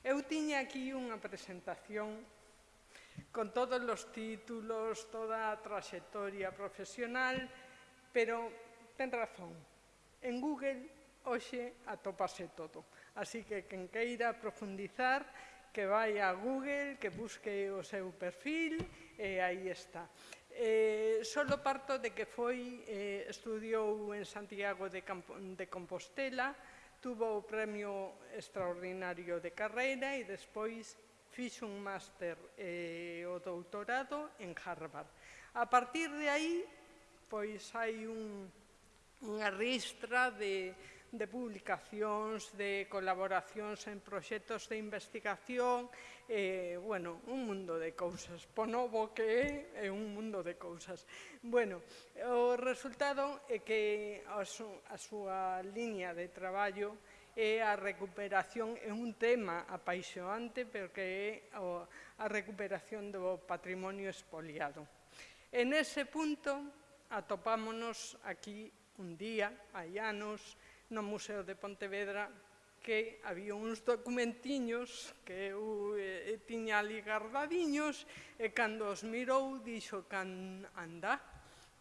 Eu tiña aquí unha presentación con todos os títulos, toda a traxectoria profesional, pero ten razón, en Google hoxe atopase todo. Así que quen queira profundizar, que vai a Google, que busque o seu perfil, e aí está. Eh, solo parto de que foi, eh, estudiou en Santiago de, Campo, de Compostela, Tuvo o premio extraordinario de carreira e despois fixo un máster e o doutorado en Harvard. A partir de aí, pois hai un, unha ristra de de publicacións, de colaboracións en proxectos de investigación, eh, bueno, un mundo de cousas. Po novo que é, é un mundo de cousas. Bueno, o resultado é que a, su, a súa liña de traballo é a recuperación, é un tema apaixoante, porque é a recuperación do patrimonio espoliado. En ese punto atopámonos aquí un día, hai anos, no Museo de Pontevedra que había uns documentiños que eu eh, tiña ali guardadiños e cando os mirou dixo can anda,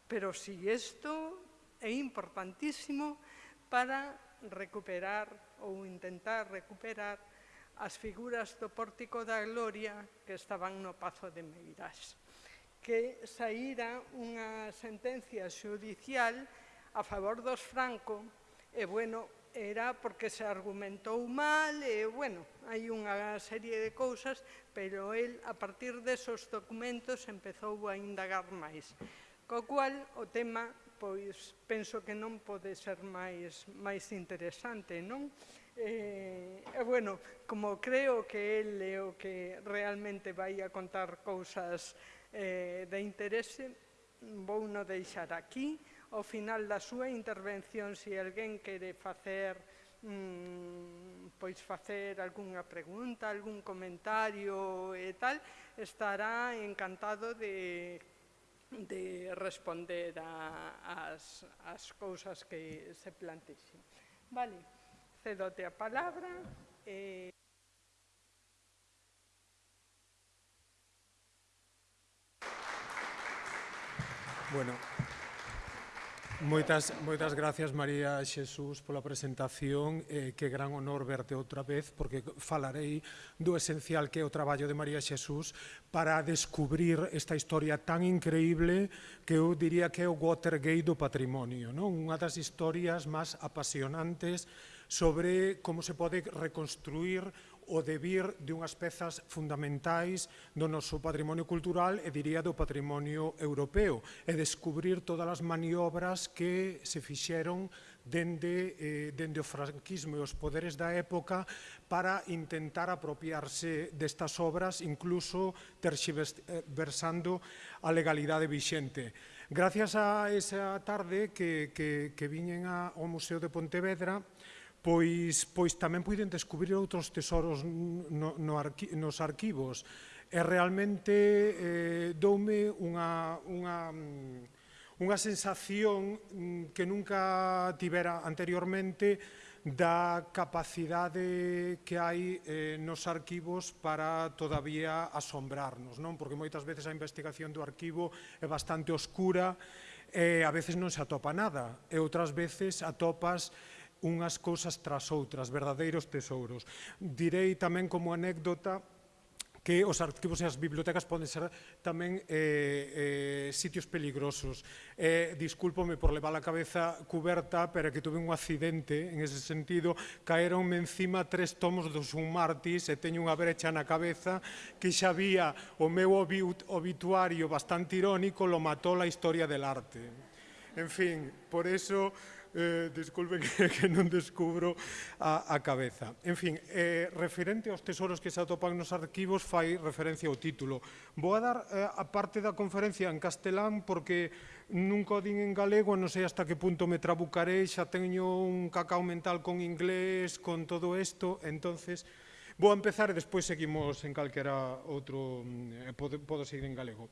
pero si isto é importantísimo para recuperar ou intentar recuperar as figuras do Pórtico da Gloria que estaban no Pazo de Meirás que saíra unha sentencia judicial a favor dos Franco e, bueno, era porque se argumentou mal, e, bueno, hai unha serie de cousas, pero el, a partir desos documentos, empezou a indagar máis. Co cual, o tema, pois, penso que non pode ser máis, máis interesante, non? Eh, e, bueno, como creo que el é o que realmente vai a contar cousas eh, de interese, vou no deixar aquí, ao final da súa intervención se alguén quere facer mm, pois facer algunha pregunta, algún comentario e tal, estará encantado de de responder a, as, as cousas que se plantexen. Vale, cedote a palabra. Eh... Bueno, Moitas, moitas gracias, María Xesús, pola presentación. Eh, que gran honor verte outra vez, porque falarei do esencial que é o traballo de María Xesús para descubrir esta historia tan increíble que eu diría que é o Watergate do patrimonio. Non? Unha das historias máis apasionantes sobre como se pode reconstruir o debir de unhas pezas fundamentais do noso patrimonio cultural e diría do patrimonio europeo e descubrir todas as maniobras que se fixeron dende, eh, dende o franquismo e os poderes da época para intentar apropiarse destas obras, incluso terxiversando eh, a legalidade vixente. Gracias a esa tarde que, que, que viñen ao Museo de Pontevedra, pois, pois tamén puiden descubrir outros tesoros no, no arqui, nos arquivos. E realmente eh, doume unha, unha, mm, unha sensación mm, que nunca tivera anteriormente da capacidade que hai eh, nos arquivos para todavía asombrarnos, non? Porque moitas veces a investigación do arquivo é bastante oscura e eh, a veces non se atopa nada e outras veces atopas unhas cousas tras outras, verdadeiros tesouros. Direi tamén como anécdota que os arquivos e as bibliotecas poden ser tamén eh, eh, sitios peligrosos. Eh, discúlpome por levar a cabeza cuberta, pero que tuve un accidente en ese sentido, caeronme encima tres tomos do Sun Martis e teño unha brecha na cabeza que xa vía o meu obituario bastante irónico, lo matou la historia del arte. En fin, por eso eh, disculpen que, que non descubro a, a cabeza. En fin, eh, referente aos tesoros que se atopan nos arquivos, fai referencia ao título. Vou a dar eh, a parte da conferencia en castelán porque nunca o din en galego, non sei hasta que punto me trabucarei, xa teño un cacao mental con inglés, con todo isto, entonces vou a empezar e despois seguimos en calquera outro, mm, eh, podo, podo seguir en galego.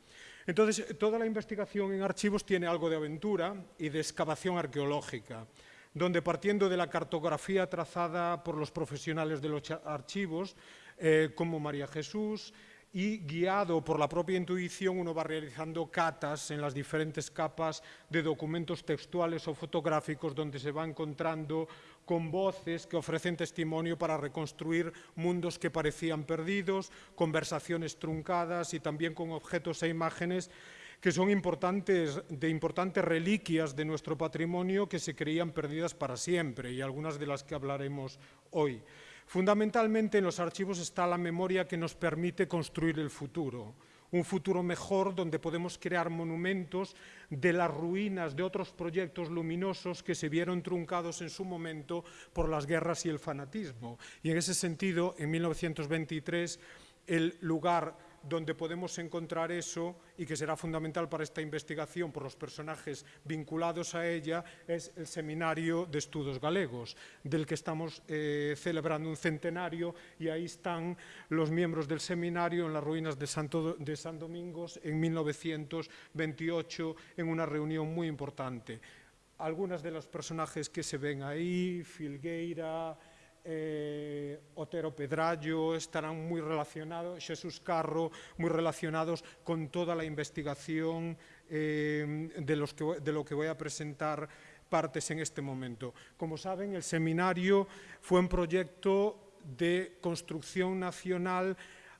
Entonces, toda la investigación en archivos tiene algo de aventura y de excavación arqueológica. donde partiendo de la cartografía trazada por los profesionales de los archivos, eh, como María Jesús, y guiado por la propia intuición uno va realizando catas en las diferentes capas de documentos textuales o fotográficos donde se va encontrando con voces que ofrecen testimonio para reconstruir mundos que parecían perdidos, conversaciones truncadas y también con objetos e imágenes que son importantes, de importantes reliquias de nuestro patrimonio que se creían perdidas para siempre y algunas de las que hablaremos hoy. Fundamentalmente en los archivos está la memoria que nos permite construir el futuro, un futuro mejor donde podemos crear monumentos de las ruinas de otros proyectos luminosos que se vieron truncados en su momento por las guerras y el fanatismo. Y en ese sentido, en 1923, el lugar donde podemos encontrar eso y que será fundamental para esta investigación por los personajes vinculados a ella es el Seminario de Estudos Galegos, del que estamos eh, celebrando un centenario y ahí están los miembros del seminario en las ruinas de, Santo, de San Domingos en 1928 en una reunión muy importante. Algunas de los personajes que se ven ahí, Filgueira, eh, Otero Pedrallo estarán muy relacionados, Jesús Carro, muy relacionados con toda la investigación eh, de, de lo que voy a presentar partes en este momento. Como saben, el seminario fue un proyecto de construcción nacional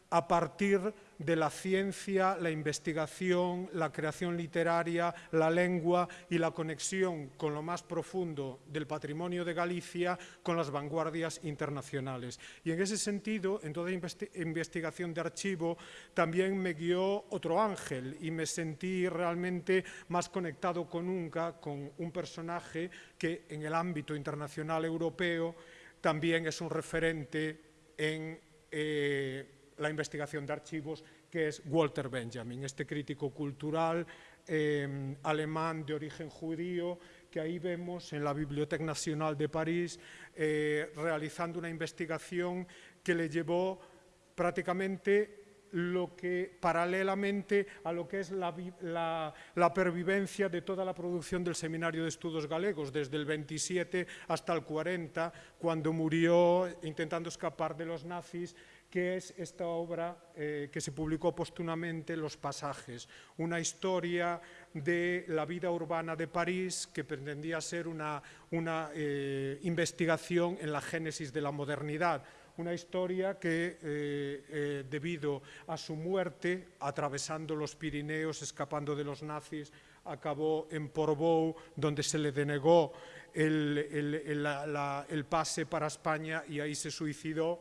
a partir de la ciencia, la investigación, la creación literaria, la lengua y la conexión con lo más profundo del patrimonio de Galicia con las vanguardias internacionales. Y en ese sentido, en toda investigación de archivo, también me guió otro ángel y me sentí realmente más conectado con nunca con un personaje que en el ámbito internacional europeo también es un referente en... Eh, la investigación de archivos, que es Walter Benjamin, este crítico cultural eh, alemán de origen judío, que ahí vemos en la Biblioteca Nacional de París, eh, realizando una investigación que le llevó prácticamente lo que paralelamente a lo que es la, la, la, pervivencia de toda la producción del Seminario de Estudos Galegos, desde el 27 hasta el 40, cuando murió intentando escapar de los nazis que es esta obra eh, que se publicó póstumamente, Los pasajes, una historia de la vida urbana de París que pretendía ser una, una eh, investigación en la génesis de la modernidad, una historia que, eh, debido a su muerte, atravesando los Pirineos, escapando de los nazis, acabó en Portbou, donde se le denegó el, el, el, pase para España y ahí se suicidó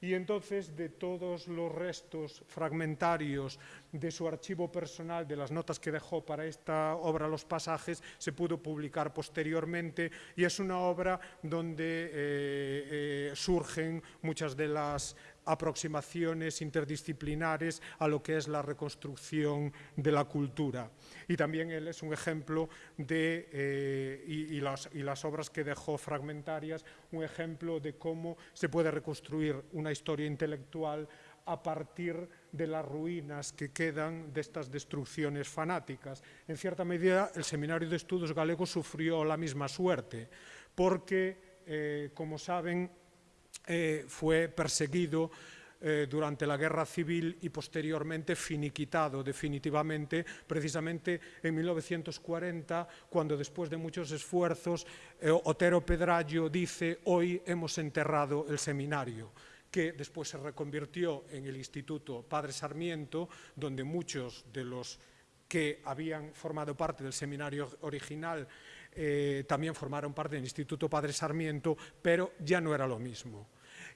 y entonces de todos los restos fragmentarios de su archivo personal, de las notas que dejó para esta obra Los pasajes, se pudo publicar posteriormente y es una obra donde eh, eh, surgen muchas de las aproximaciones interdisciplinares a lo que es la reconstrucción de la cultura. Y también él es un ejemplo de, eh, y, las, y las obras que dejó fragmentarias, un ejemplo de cómo se puede reconstruir una historia intelectual a partir de las ruinas que quedan de estas destrucciones fanáticas. En cierta medida, el Seminario de Estudos Galegos sufrió la misma suerte, porque, eh, como saben, eh, fue perseguido eh, durante la guerra civil y posteriormente finiquitado definitivamente, precisamente en 1940, cuando después de muchos esfuerzos, eh, Otero Pedrallo dice, hoy hemos enterrado el seminario que después se reconvirtió en el Instituto Padre Sarmiento, donde muchos de los que habían formado parte del seminario original eh, también formaron parte del Instituto Padre Sarmiento, pero ya no era lo mismo.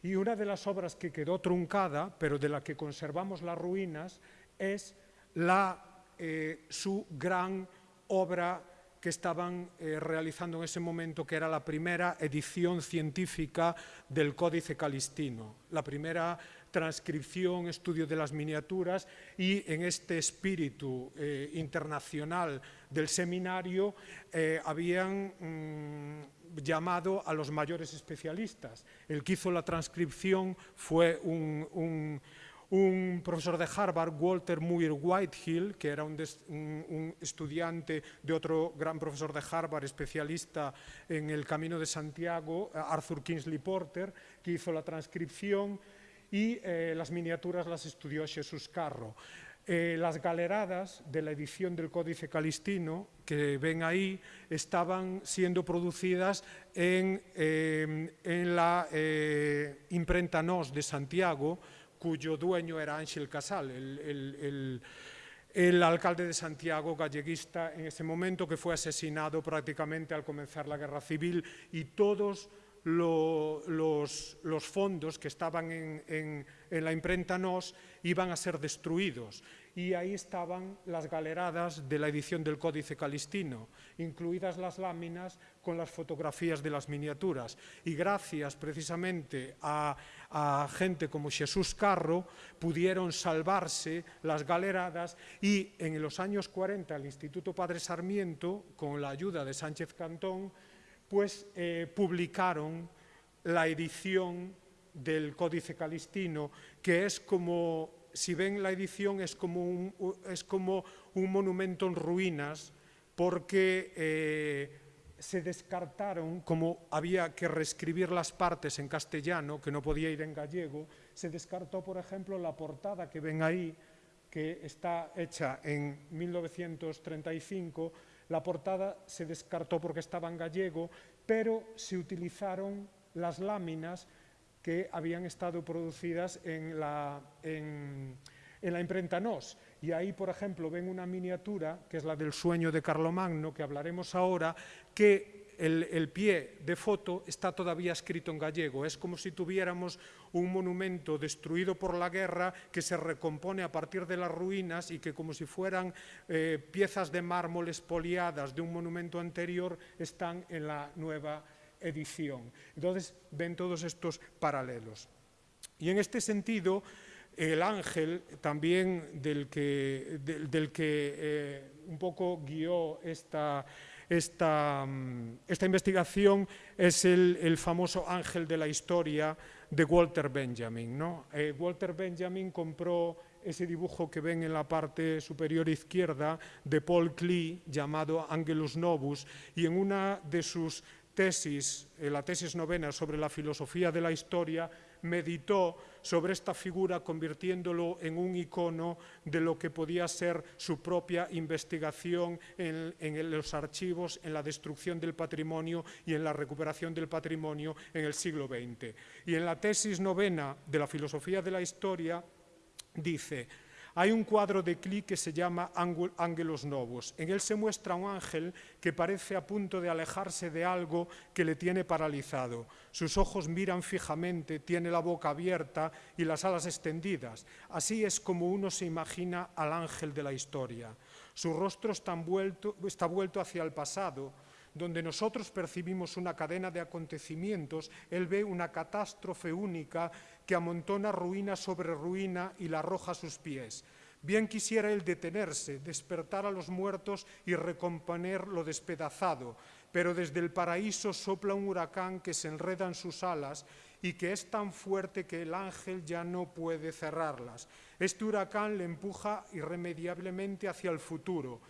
Y una de las obras que quedó truncada, pero de la que conservamos las ruinas, es la, eh, su gran obra que estaban eh, realizando en ese momento, que era la primera edición científica del Códice Calistino, la primera transcripción, estudio de las miniaturas y en este espíritu eh, internacional del seminario eh, habían mm, llamado a los mayores especialistas. El que hizo la transcripción fue un, profesor de Harvard, Walter Muir Whitehill, que era un, estudiante de otro gran profesor de Harvard, especialista en el Camino de Santiago, Arthur Kingsley Porter, que hizo la transcripción y eh, las miniaturas las estudió Jesús Carro. Eh, las galeradas de la edición del Códice Calistino, que ven ahí, estaban siendo producidas en, eh, en la eh, imprenta NOS de Santiago, cuyo dueño era Ángel Casal, el, el, el, el, alcalde de Santiago galleguista en ese momento, que fue asesinado prácticamente al comenzar la guerra civil, y todos lo, los, fondos que estaban en, la imprenta NOS iban a ser destruidos y ahí estaban las galeradas de la edición del Códice Calistino, incluidas las láminas con las fotografías de las miniaturas. Y gracias precisamente a gente como Jesús Carro pudieron salvarse las galeradas y en los años 40 el Instituto Padre Sarmiento, con la ayuda de Sánchez Cantón, pues publicaron la edición del Códice Calistino, que es como si ven la edición es como un, es como un monumento en ruinas porque eh, se descartaron, como había que reescribir las partes en castellano, que no podía ir en gallego, se descartó, por ejemplo, la portada que ven ahí, que está hecha en 1935, la portada se descartó porque estaba en gallego, pero se utilizaron las láminas que habían estado producidas en la, en, en la imprenta NOS. Y ahí, por ejemplo, ven una miniatura, que es la del sueño de Carlomagno, que hablaremos ahora, que el, el, pie de foto está todavía escrito en gallego. Es como si tuviéramos un monumento destruido por la guerra que se recompone a partir de las ruinas y que como si fueran eh, piezas de mármol espoliadas de un monumento anterior están en la nueva edición. Entonces ven todos estos paralelos. Y en este sentido, el ángel también del que, del, que eh, un poco guió esta, esta, mm, esta investigación es el, el, famoso ángel de la historia de Walter Benjamin. ¿no? Eh, Walter Benjamin compró ese dibujo que ven en la parte superior izquierda de Paul Klee llamado Angelus Novus y en una de sus tesis, eh, la tesis novena sobre la filosofía de la historia, meditó sobre esta figura convirtiéndolo en un icono de lo que podía ser su propia investigación en, los archivos, en la destrucción del patrimonio y en la recuperación del patrimonio en el siglo XX. Y en la tesis novena de la filosofía de la historia dice, hay un cuadro de Klee que se llama Ángelos Novos. En él se muestra un ángel que parece a punto de alejarse de algo que le tiene paralizado. Sus ojos miran fijamente, tiene la boca abierta y las alas extendidas. Así es como uno se imagina al ángel de la historia. Su rostro está vuelto, está vuelto hacia el pasado, donde nosotros percibimos una cadena de acontecimientos, él ve una catástrofe única que amontona ruina sobre ruina y la arroja a sus pies. Bien quisiera él detenerse, despertar a los muertos y recomponer lo despedazado, pero desde el paraíso sopla un huracán que se enreda en sus alas y que es tan fuerte que el ángel ya no puede cerrarlas. Este huracán le empuja irremediablemente hacia el futuro,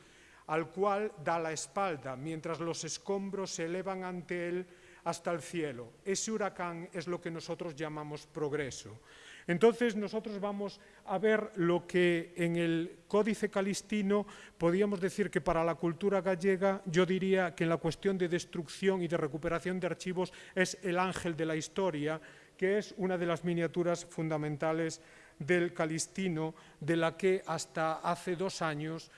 al cual da la espalda, mientras los escombros se elevan ante él hasta el cielo. Ese huracán es lo que nosotros llamamos progreso. Entonces nosotros vamos a ver lo que en el Códice Calistino podíamos decir que para la cultura gallega yo diría que en la cuestión de destrucción y de recuperación de archivos es el ángel de la historia, que es una de las miniaturas fundamentales del Calistino, de la que hasta hace dos años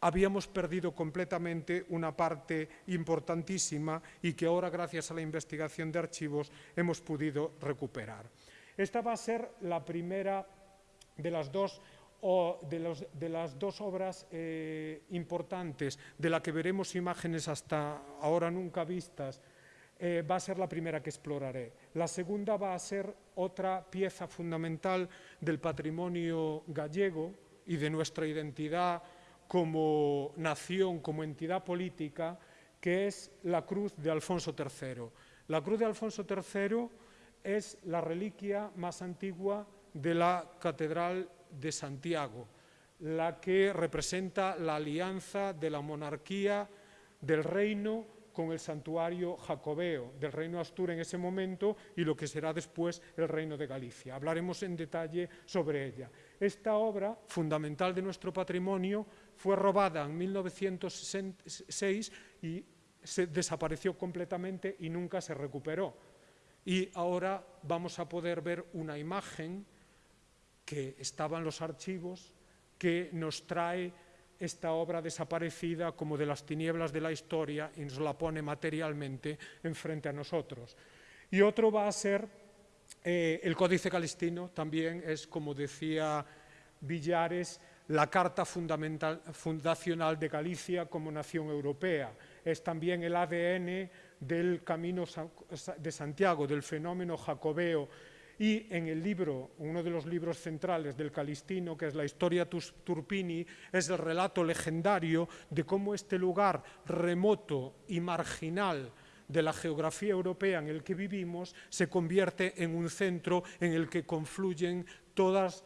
habíamos perdido completamente una parte importantísima y que ahora, gracias a la investigación de archivos, hemos podido recuperar. Esta va a ser la primera de las dos, o de, los, de las dos obras eh, importantes de la que veremos imágenes hasta ahora nunca vistas, eh, va a ser la primera que exploraré. La segunda va a ser otra pieza fundamental del patrimonio gallego y de nuestra identidad como nación, como entidad política, que es la cruz de Alfonso III. La cruz de Alfonso III es la reliquia más antigua de la Catedral de Santiago, la que representa la alianza de la monarquía del reino con el santuario jacobeo del reino Astur en ese momento y lo que será después el reino de Galicia. Hablaremos en detalle sobre ella. Esta obra, fundamental de nuestro patrimonio, fue robada en 1906 y se desapareció completamente y nunca se recuperó. Y ahora vamos a poder ver una imagen que estaba en los archivos que nos trae esta obra desaparecida como de las tinieblas de la historia y nos la pone materialmente enfrente a nosotros. Y otro va a ser eh, el Códice Calistino, también es, como decía Villares, la Carta Fundacional de Galicia como nación europea. Es también el ADN del Camino de Santiago, del fenómeno jacobeo y en el libro, uno de los libros centrales del Calistino, que es la historia Turpini, es el relato legendario de cómo este lugar remoto y marginal de la geografía europea en el que vivimos se convierte en un centro en el que confluyen todos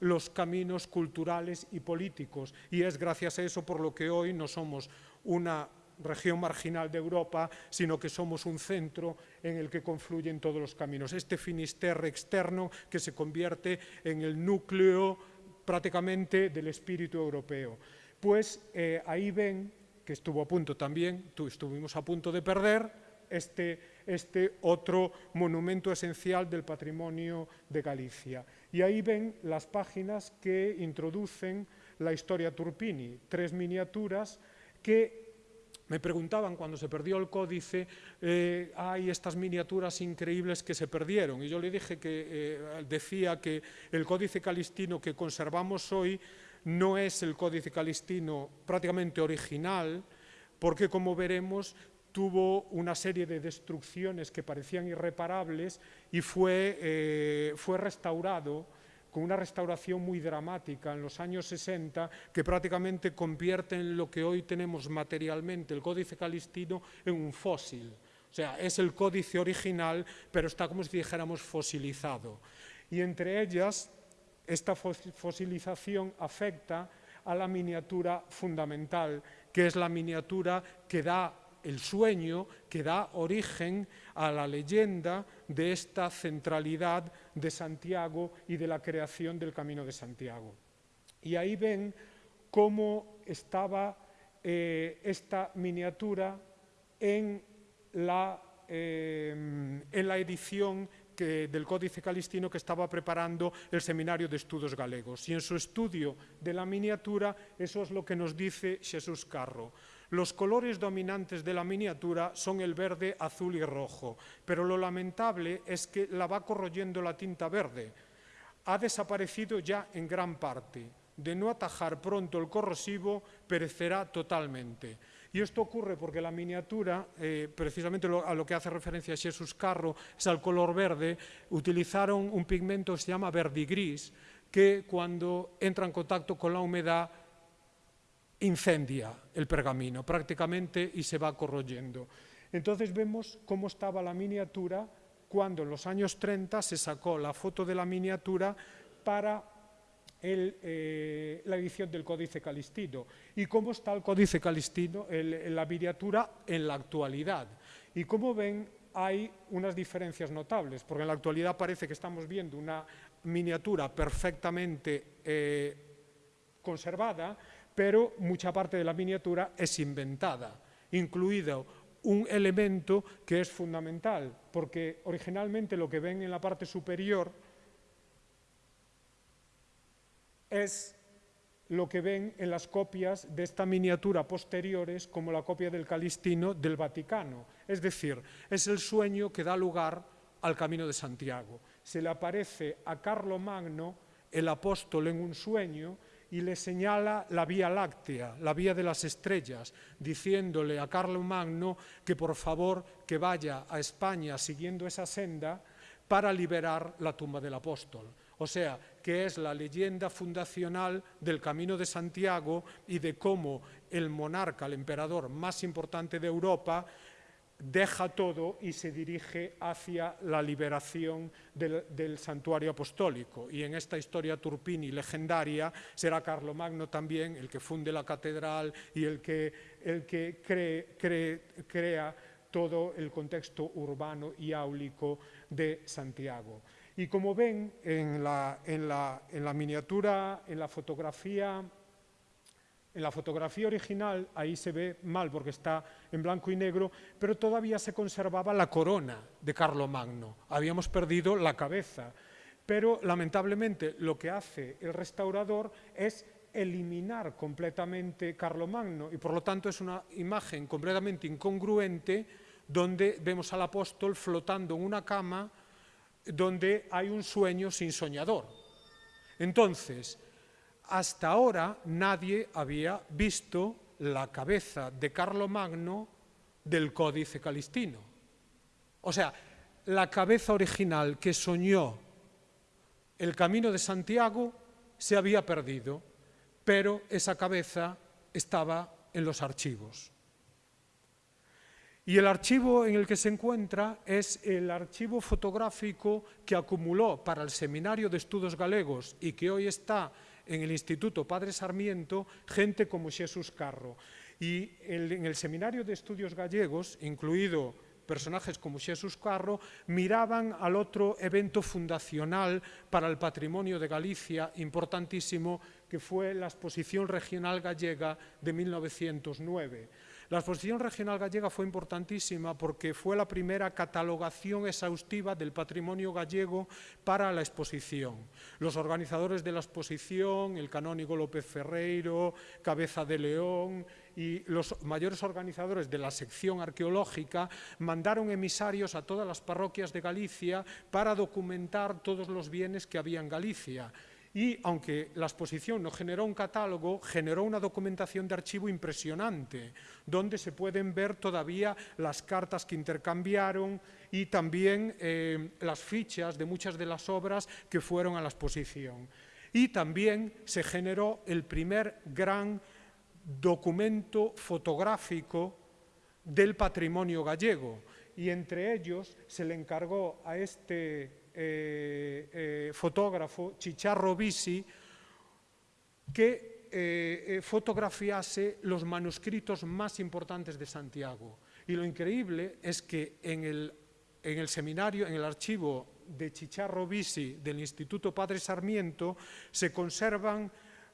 los caminos culturales y políticos. Y es gracias a eso por lo que hoy no somos una región marginal de Europa, sino que somos un centro en el que confluyen todos los caminos. Este Finisterre externo que se convierte en el núcleo prácticamente del espíritu europeo. Pues eh, ahí ven, que estuvo a punto también, estuvimos a punto de perder, este, este otro monumento esencial del patrimonio de Galicia. Y ahí ven las páginas que introducen la historia Turpini, tres miniaturas que me preguntaban cuando se perdió el códice, eh, hay estas miniaturas increíbles que se perdieron. Y yo le dije que eh, decía que el códice calistino que conservamos hoy no es el códice calistino prácticamente original, porque como veremos tuvo una serie de destrucciones que parecían irreparables y fue, eh, fue restaurado con una restauración muy dramática en los años 60 que prácticamente convierte en lo que hoy tenemos materialmente, el códice calistino, en un fósil. O sea, es el códice original, pero está como si dijéramos fosilizado. Y entre ellas, esta fosilización afecta a la miniatura fundamental, que es la miniatura que da el sueño que da origen a la leyenda de esta centralidad de Santiago y de la creación del Camino de Santiago. Y ahí ven cómo estaba eh, esta miniatura en la, eh, en la edición del Códice Calistino que estaba preparando el Seminario de Estudios Galegos. Y en su estudio de la miniatura, eso es lo que nos dice Jesús Carro. Los colores dominantes de la miniatura son el verde, azul y rojo, pero lo lamentable es que la va corroyendo la tinta verde. Ha desaparecido ya en gran parte. De no atajar pronto el corrosivo, perecerá totalmente. Y esto ocurre porque la miniatura, eh, precisamente a lo que hace referencia Jesús Carro, es al color verde, utilizaron un pigmento que se llama verdigris, que cuando entra en contacto con la humedad incendia el pergamino prácticamente y se va corroyendo. Entonces vemos cómo estaba la miniatura cuando en los años 30 se sacó la foto de la miniatura para eh, la edición del Códice Calistino y cómo está el Códice Calistino, la miniatura en la actualidad. Y como ven, hay unas diferencias notables, porque en la actualidad parece que estamos viendo una miniatura perfectamente eh, conservada, pero mucha parte de la miniatura es inventada, incluido un elemento que es fundamental, porque originalmente lo que ven en la parte superior es lo que ven en las copias de esta miniatura posteriores como la copia del Calistino del Vaticano. Es decir, es el sueño que da lugar al Camino de Santiago. Se le aparece a Carlo Magno, el apóstol, en un sueño y le señala la Vía Láctea, la vía de las estrellas, diciéndole a Carlo Magno que por favor que vaya a España siguiendo esa senda para liberar la tumba del apóstol. O sea, que es la leyenda fundacional del Camino de Santiago y de cómo el monarca, el emperador más importante de Europa, deja todo y se dirige hacia la liberación del, santuario apostólico. Y en esta historia turpini legendaria será Carlomagno también el que funde la catedral y el que, el que crea todo el contexto urbano y áulico de Santiago. Y como ven en la, en la, en la miniatura, en la fotografía en la fotografía original, ahí se ve mal porque está en blanco y negro, pero todavía se conservaba la corona de Carlomagno. Habíamos perdido la cabeza. Pero lamentablemente lo que hace el restaurador es eliminar completamente Carlomagno y por lo tanto es una imagen completamente incongruente donde vemos al apóstol flotando en una cama donde hay un sueño sin soñador. Entonces, hasta ahora nadie había visto la cabeza de Carlomagno del Códice Calistino. O sea, la cabeza original que soñó el camino de Santiago se había perdido, pero esa cabeza estaba en los archivos. Y el archivo en el que se encuentra es el archivo fotográfico que acumuló para el Seminario de Estudos Galegos y que hoy está en el Instituto Padre Sarmiento gente como Jesús Carro. Y en el Seminario de Estudios Gallegos, incluido personajes como Jesús Carro, miraban al otro evento fundacional para el patrimonio de Galicia, importantísimo, que fue la Exposición Regional Gallega de 1909 la exposición regional gallega fue importantísima porque fue la primera catalogación exhaustiva del patrimonio gallego para la exposición. Los organizadores de la exposición, el canónigo López Ferreiro, Cabeza de León y los mayores organizadores de la sección arqueológica mandaron emisarios a todas las parroquias de Galicia para documentar todos los bienes que había en Galicia y aunque la exposición no generó un catálogo, generó una documentación de archivo impresionante, donde se pueden ver todavía las cartas que intercambiaron y también eh, las fichas de muchas de las obras que fueron a la exposición. Y también se generó el primer gran documento fotográfico del patrimonio gallego, y entre ellos se le encargó a este eh, eh, Chicharro Bisi, que eh, eh, fotografiase los manuscritos más importantes de Santiago. Y lo increíble es que en el, en el seminario, en el archivo de Chicharro Bisi del Instituto Padre Sarmiento, se conservan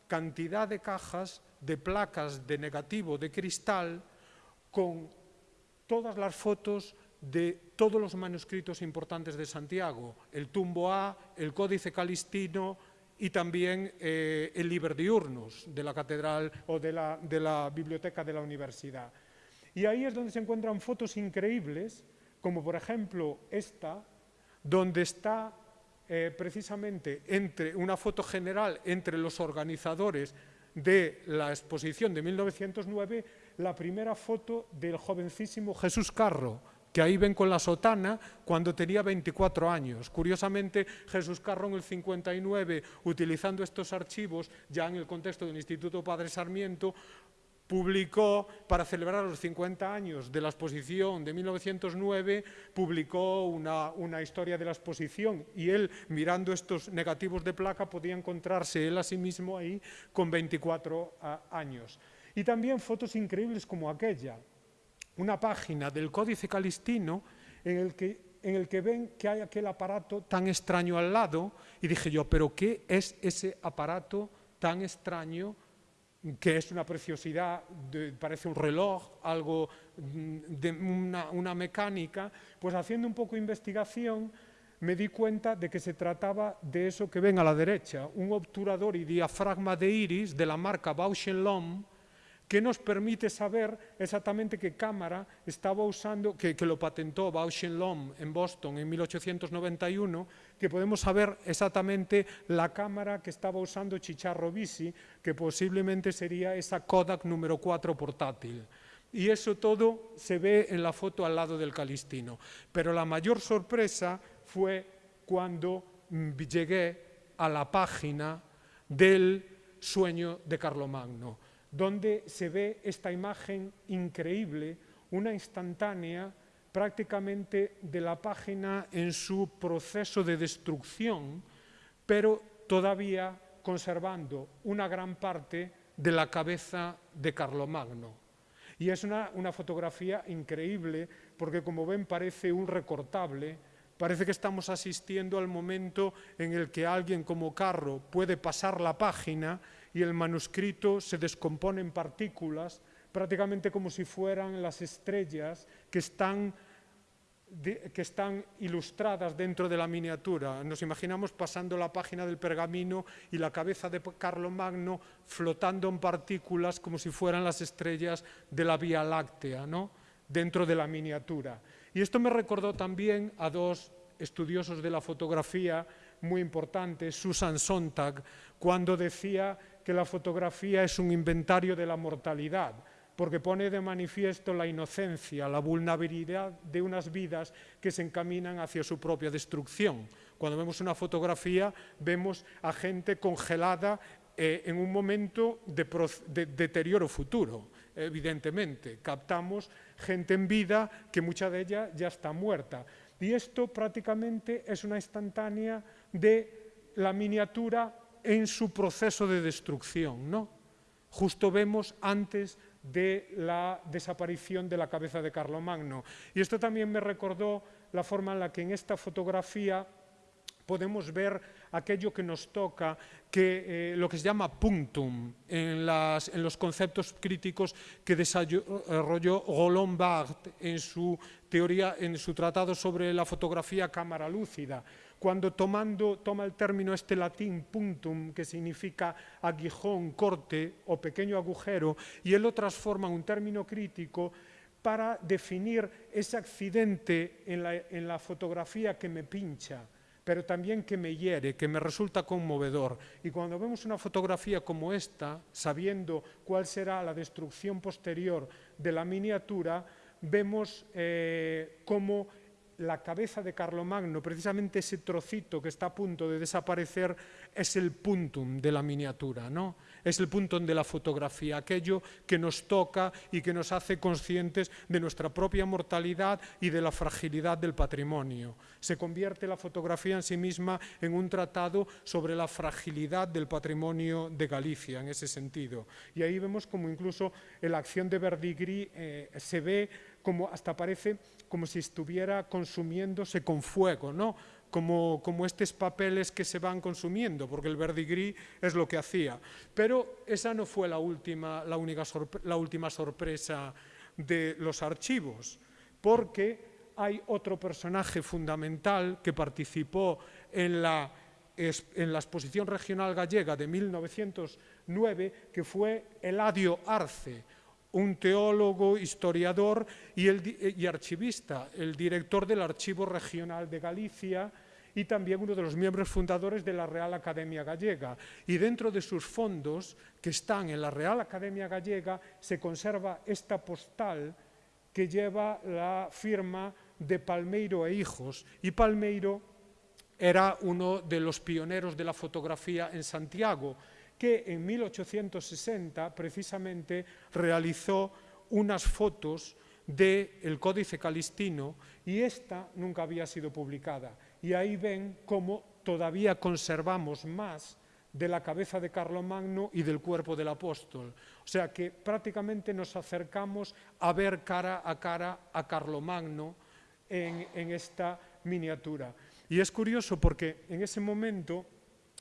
cantidad de cajas de placas de negativo de cristal con todas las fotos de todos los manuscritos importantes de Santiago, el Tumbo A, el Códice Calistino y también eh, el Liber Diurnus de la catedral o de la, de la biblioteca de la universidad. Y ahí es donde se encuentran fotos increíbles, como por ejemplo esta, donde está eh, precisamente entre una foto general entre los organizadores de la exposición de 1909, la primera foto del jovencísimo Jesús Carro, que ahí ven con la sotana cuando tenía 24 años. Curiosamente, Jesús Carro en el 59, utilizando estos archivos, ya en el contexto del Instituto Padre Sarmiento, publicó, para celebrar los 50 años de la exposición de 1909, publicó una, una, historia de la exposición y él, mirando estos negativos de placa, podía encontrarse él a sí mismo ahí con 24 años. Y también fotos increíbles como aquella, una página del Códice Calistino en el que, en el que ven que hay aquel aparato tan extraño al lado y dije yo, pero ¿qué es ese aparato tan extraño que es una preciosidad, parece un reloj, algo mm, de una, una mecánica? Pues haciendo un poco de investigación me di cuenta de que se trataba de eso que ven a la derecha, un obturador y diafragma de iris de la marca Bausch Lomb, que nos permite saber exactamente qué cámara estaba usando, que, lo patentó Bausch Lomb en Boston en 1891, que podemos saber exactamente la cámara que estaba usando Chicharro Bisi, que posiblemente sería esa Kodak número 4 portátil. Y eso todo se ve en la foto al lado del Calistino. Pero la mayor sorpresa fue cuando mm, llegué a la página del sueño de Carlomagno donde se ve esta imagen increíble, una instantánea prácticamente de la página en su proceso de destrucción, pero todavía conservando una gran parte de la cabeza de Carlomagno. Y es una, una fotografía increíble porque, como ven, parece un recortable, Parece que estamos asistiendo al momento en el que alguien como Carro puede pasar la página y el manuscrito se descompone en partículas, prácticamente como si fueran las estrellas que están, que están ilustradas dentro de la miniatura. Nos imaginamos pasando la página del pergamino y la cabeza de Carlomagno flotando en partículas como si fueran las estrellas de la Vía Láctea, ¿no? dentro de la miniatura. Y esto me recordó también a dos estudiosos de la fotografía muy importantes, Susan Sontag, cuando decía que la fotografía es un inventario de la mortalidad, porque pone de manifiesto la inocencia, la vulnerabilidad de unas vidas que se encaminan hacia su propia destrucción. Cuando vemos una fotografía vemos a gente congelada eh, en un momento de, de deterioro futuro evidentemente. Captamos gente en vida que mucha de ella ya está muerta. Y esto prácticamente es una instantánea de la miniatura en su proceso de destrucción. ¿no? Justo vemos antes de la desaparición de la cabeza de Carlomagno. Y esto también me recordó la forma en la que en esta fotografía podemos ver aquello que nos toca, que, eh, lo que se llama punctum en, los conceptos críticos que desarrolló Roland Barthes en su teoría, en su tratado sobre la fotografía cámara lúcida, cuando tomando, toma el término este latín punctum, que significa aguijón, corte o pequeño agujero, y él lo transforma en un término crítico para definir ese accidente en la, en la fotografía que me pincha, pero también que me hiere, que me resulta conmovedor. Y cuando vemos una fotografía como esta, sabiendo cuál será la destrucción posterior de la miniatura, vemos eh, cómo la cabeza de Carlomagno, precisamente ese trocito que está a punto de desaparecer, es el puntum de la miniatura, ¿no? es el puntum de la fotografía, aquello que nos toca y que nos hace conscientes de nuestra propia mortalidad y de la fragilidad del patrimonio. Se convierte la fotografía en sí misma en un tratado sobre la fragilidad del patrimonio de Galicia, en ese sentido. Y ahí vemos como incluso la acción de Verdigris eh, se ve como hasta parece como si estuviera consumiéndose con fuego, ¿no? Como, como estos papeles que se van consumiendo, porque el verdigris es lo que hacía. Pero esa no fue la última, la, única la última sorpresa de los archivos, porque hay otro personaje fundamental que participó en la, en la exposición regional gallega de 1909, que fue Eladio Arce, un teólogo, historiador y, el, y, archivista, el director del Archivo Regional de Galicia y también uno de los miembros fundadores de la Real Academia Gallega. Y dentro de sus fondos, que están en la Real Academia Gallega, se conserva esta postal que lleva la firma de Palmeiro e Hijos. Y Palmeiro era uno de los pioneros de la fotografía en Santiago, que en 1860 precisamente realizó unas fotos del Códice Calistino y esta nunca había sido publicada. Y ahí ven cómo todavía conservamos más de la cabeza de Carlomagno y del cuerpo del apóstol. O sea que prácticamente nos acercamos a ver cara a cara a Carlomagno en, en esta miniatura. Y es curioso porque en ese momento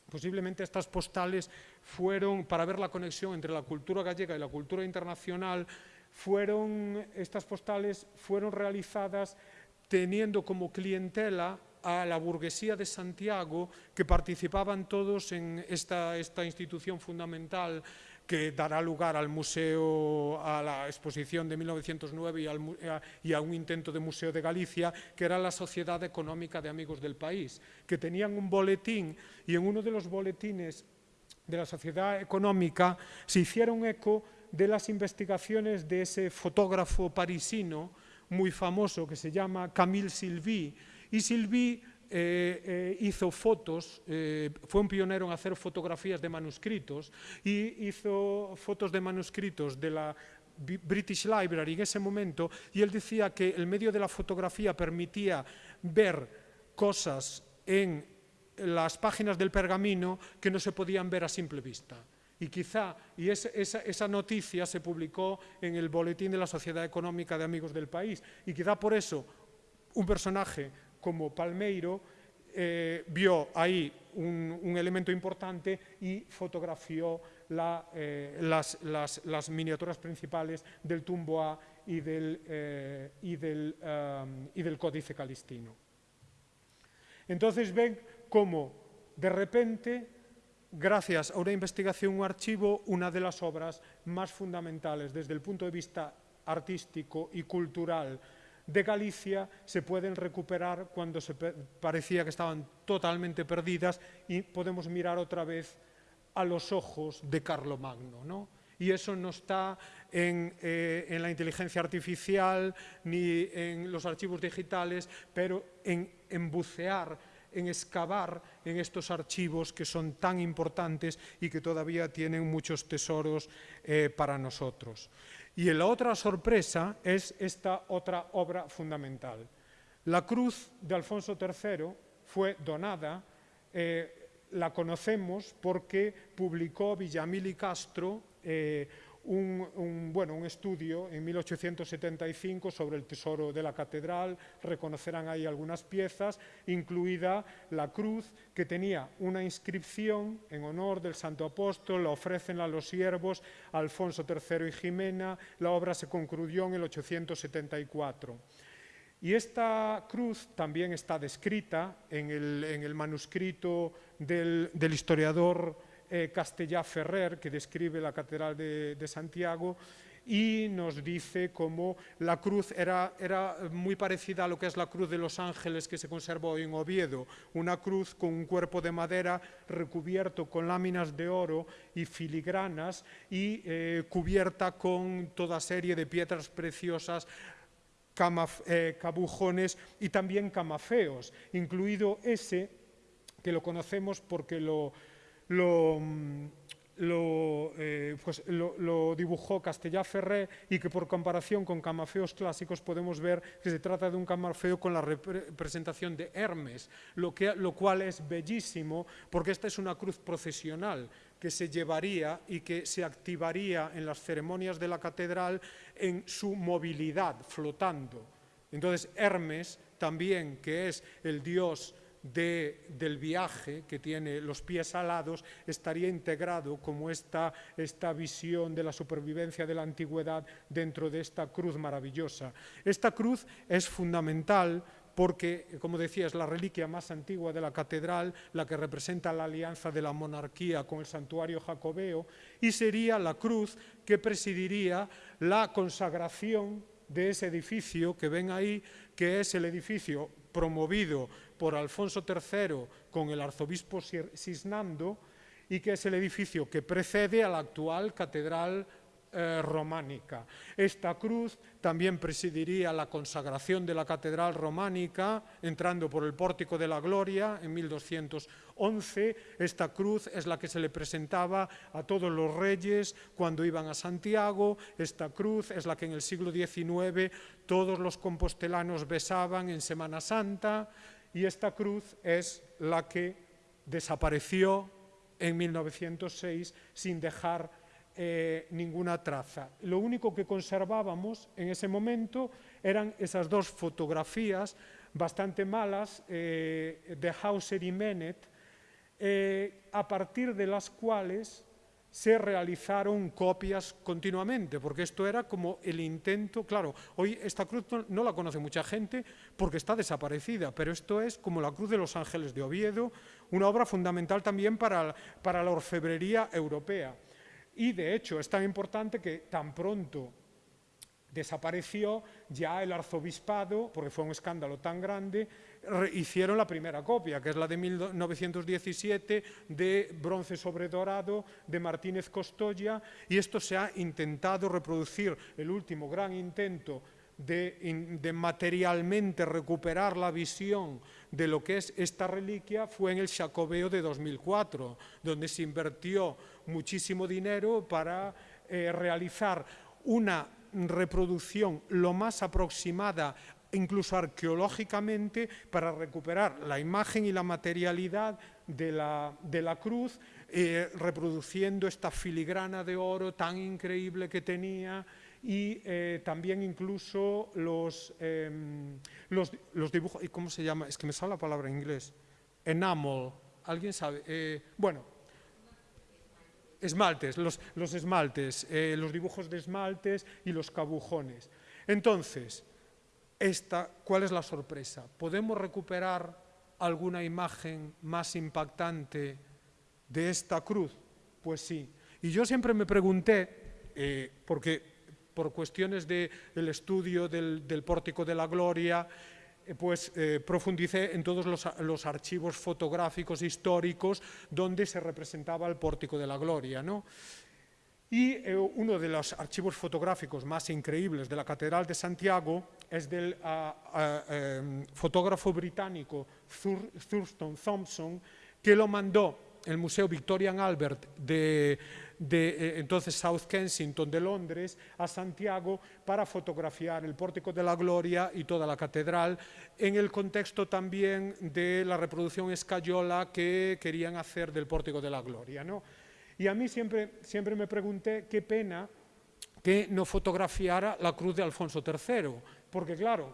Posiblemente estas postales fueron, para ver la conexión entre la cultura gallega y la cultura internacional, fueron, estas postales fueron realizadas teniendo como clientela a la burguesía de Santiago, que participaban todos en esta, esta institución fundamental que dará lugar al museo, a la exposición de 1909 y, al, y, a un intento de Museo de Galicia, que era la Sociedad Económica de Amigos del País, que tenían un boletín y en uno de los boletines de la Sociedad Económica se hicieron eco de las investigaciones de ese fotógrafo parisino muy famoso que se llama Camille Sylvie, y Sylvie eh, eh, hizo fotos, eh, fue un pionero en hacer fotografías de manuscritos y hizo fotos de manuscritos de la British Library en ese momento y él decía que el medio de la fotografía permitía ver cosas en las páginas del pergamino que no se podían ver a simple vista. Y quizá, y esa, esa, noticia se publicó en el boletín de la Sociedad Económica de Amigos del País, y quizá por eso un personaje como Palmeiro eh, vio ahí un, elemento importante y fotografió eh, las, miniaturas principales del Tumboa y del, eh, y, del, y del Códice Calistino. Entonces ven cómo de repente, gracias a una investigación, un archivo, una de las obras más fundamentales desde el punto de vista artístico y cultural de Galicia se pueden recuperar cuando se parecía que estaban totalmente perdidas y podemos mirar otra vez a los ojos de Carlomagno. ¿no? Y eso no está en, eh, la inteligencia artificial ni en los archivos digitales, pero en bucear, en excavar en estos archivos que son tan importantes y que todavía tienen muchos tesoros eh, para nosotros. Y la otra sorpresa es esta otra obra fundamental. La cruz de Alfonso III fue donada, eh, la conocemos porque publicó Villamil y Castro eh, un, bueno, un estudio en 1875 sobre el tesoro de la catedral, reconocerán ahí algunas piezas, incluida la cruz que tenía una inscripción en honor del Santo Apóstol, la ofrecen a los siervos Alfonso III y Jimena, la obra se concluyó en el 874. Y esta cruz también está descrita en el, manuscrito del, del historiador eh, Castellá Ferrer, que describe la Catedral de, Santiago, y nos dice cómo la cruz era, era, muy parecida a lo que es la cruz de los ángeles que se conservó en Oviedo, una cruz con un cuerpo de madera recubierto con láminas de oro y filigranas y eh, cubierta con toda serie de piedras preciosas eh, cabujones y también camafeos, incluido ese que lo conocemos porque lo, lo, mm, eh, pues lo, dibujó Castellá Ferré y que por comparación con camafeos clásicos podemos ver que se trata de un camafeo con la representación de Hermes, lo, que, lo cual es bellísimo porque esta es una cruz procesional que se llevaría y que se activaría en las ceremonias de la catedral en su movilidad, flotando. Entonces Hermes también, que es el dios del viaje, que tiene los pies alados, estaría integrado como esta, esta visión de la supervivencia de la antigüedad dentro de esta cruz maravillosa. Esta cruz es fundamental porque, como decía, es la reliquia más antigua de la catedral, la que representa la alianza de la monarquía con el santuario jacobeo, y sería la cruz que presidiría la consagración de ese edificio que ven ahí, que es el edificio promovido por Alfonso III con el arzobispo Sisnando y que es el edificio que precede a la actual catedral eh, románica. Esta cruz también presidiría la consagración de la catedral románica, entrando por el Pórtico de la Gloria en 1211. Esta cruz es la que se le presentaba a todos los reyes cuando iban a Santiago. Esta cruz es la que en el siglo XIX todos los compostelanos besaban en Semana Santa. Y esta cruz es la que desapareció en 1906 sin dejar eh, ninguna traza. Lo único que conservábamos en ese momento eran esas dos fotografías bastante malas eh, de Hauser y Menet, eh, a partir de las cuales se realizaron copias continuamente, porque esto era como el intento, claro, hoy esta cruz no, la conoce mucha gente porque está desaparecida, pero esto es como la Cruz de los Ángeles de Oviedo, una obra fundamental también para, para la orfebrería europea. Y de hecho es tan importante que tan pronto desapareció ya el arzobispado, porque fue un escándalo tan grande, hicieron la primera copia, que es la de 1917, de bronce sobre dorado, de Martínez Costoya, y esto se ha intentado reproducir, el último gran intento de, materialmente recuperar la visión de lo que es esta reliquia fue en el Jacobeo de 2004, donde se invirtió muchísimo dinero para eh, realizar una reproducción lo más aproximada incluso arqueológicamente para recuperar la imagen y la materialidad de la, de la cruz, eh, reproduciendo esta filigrana de oro tan increíble que tenía y eh, también incluso los, eh, los, los, dibujos, ¿y cómo se llama? Es que me sale la palabra en inglés. Enamel, ¿alguien sabe? Eh, bueno, esmaltes, los, los esmaltes, los dibujos de esmaltes y los cabujones. Entonces, esta, ¿cuál es la sorpresa? ¿Podemos recuperar alguna imagen más impactante de esta cruz? Pues sí. Y yo siempre me pregunté, eh, porque por cuestiones de, del estudio del, del, pórtico de la gloria, eh, pues eh, profundicé en todos los, los, archivos fotográficos históricos donde se representaba el pórtico de la gloria. ¿no? Y eh, uno de los archivos fotográficos más increíbles de la Catedral de Santiago es del uh, uh, fotógrafo británico Thur Thurston Thompson, que lo mandó el Museo Victorian Albert de, de eh, entonces South Kensington de Londres a Santiago para fotografiar el Pórtico de la Gloria y toda la catedral en el contexto también de la reproducción escayola que querían hacer del Pórtico de la Gloria. ¿no? Y a mí siempre, siempre me pregunté qué pena que no fotografiara la cruz de Alfonso III, porque claro,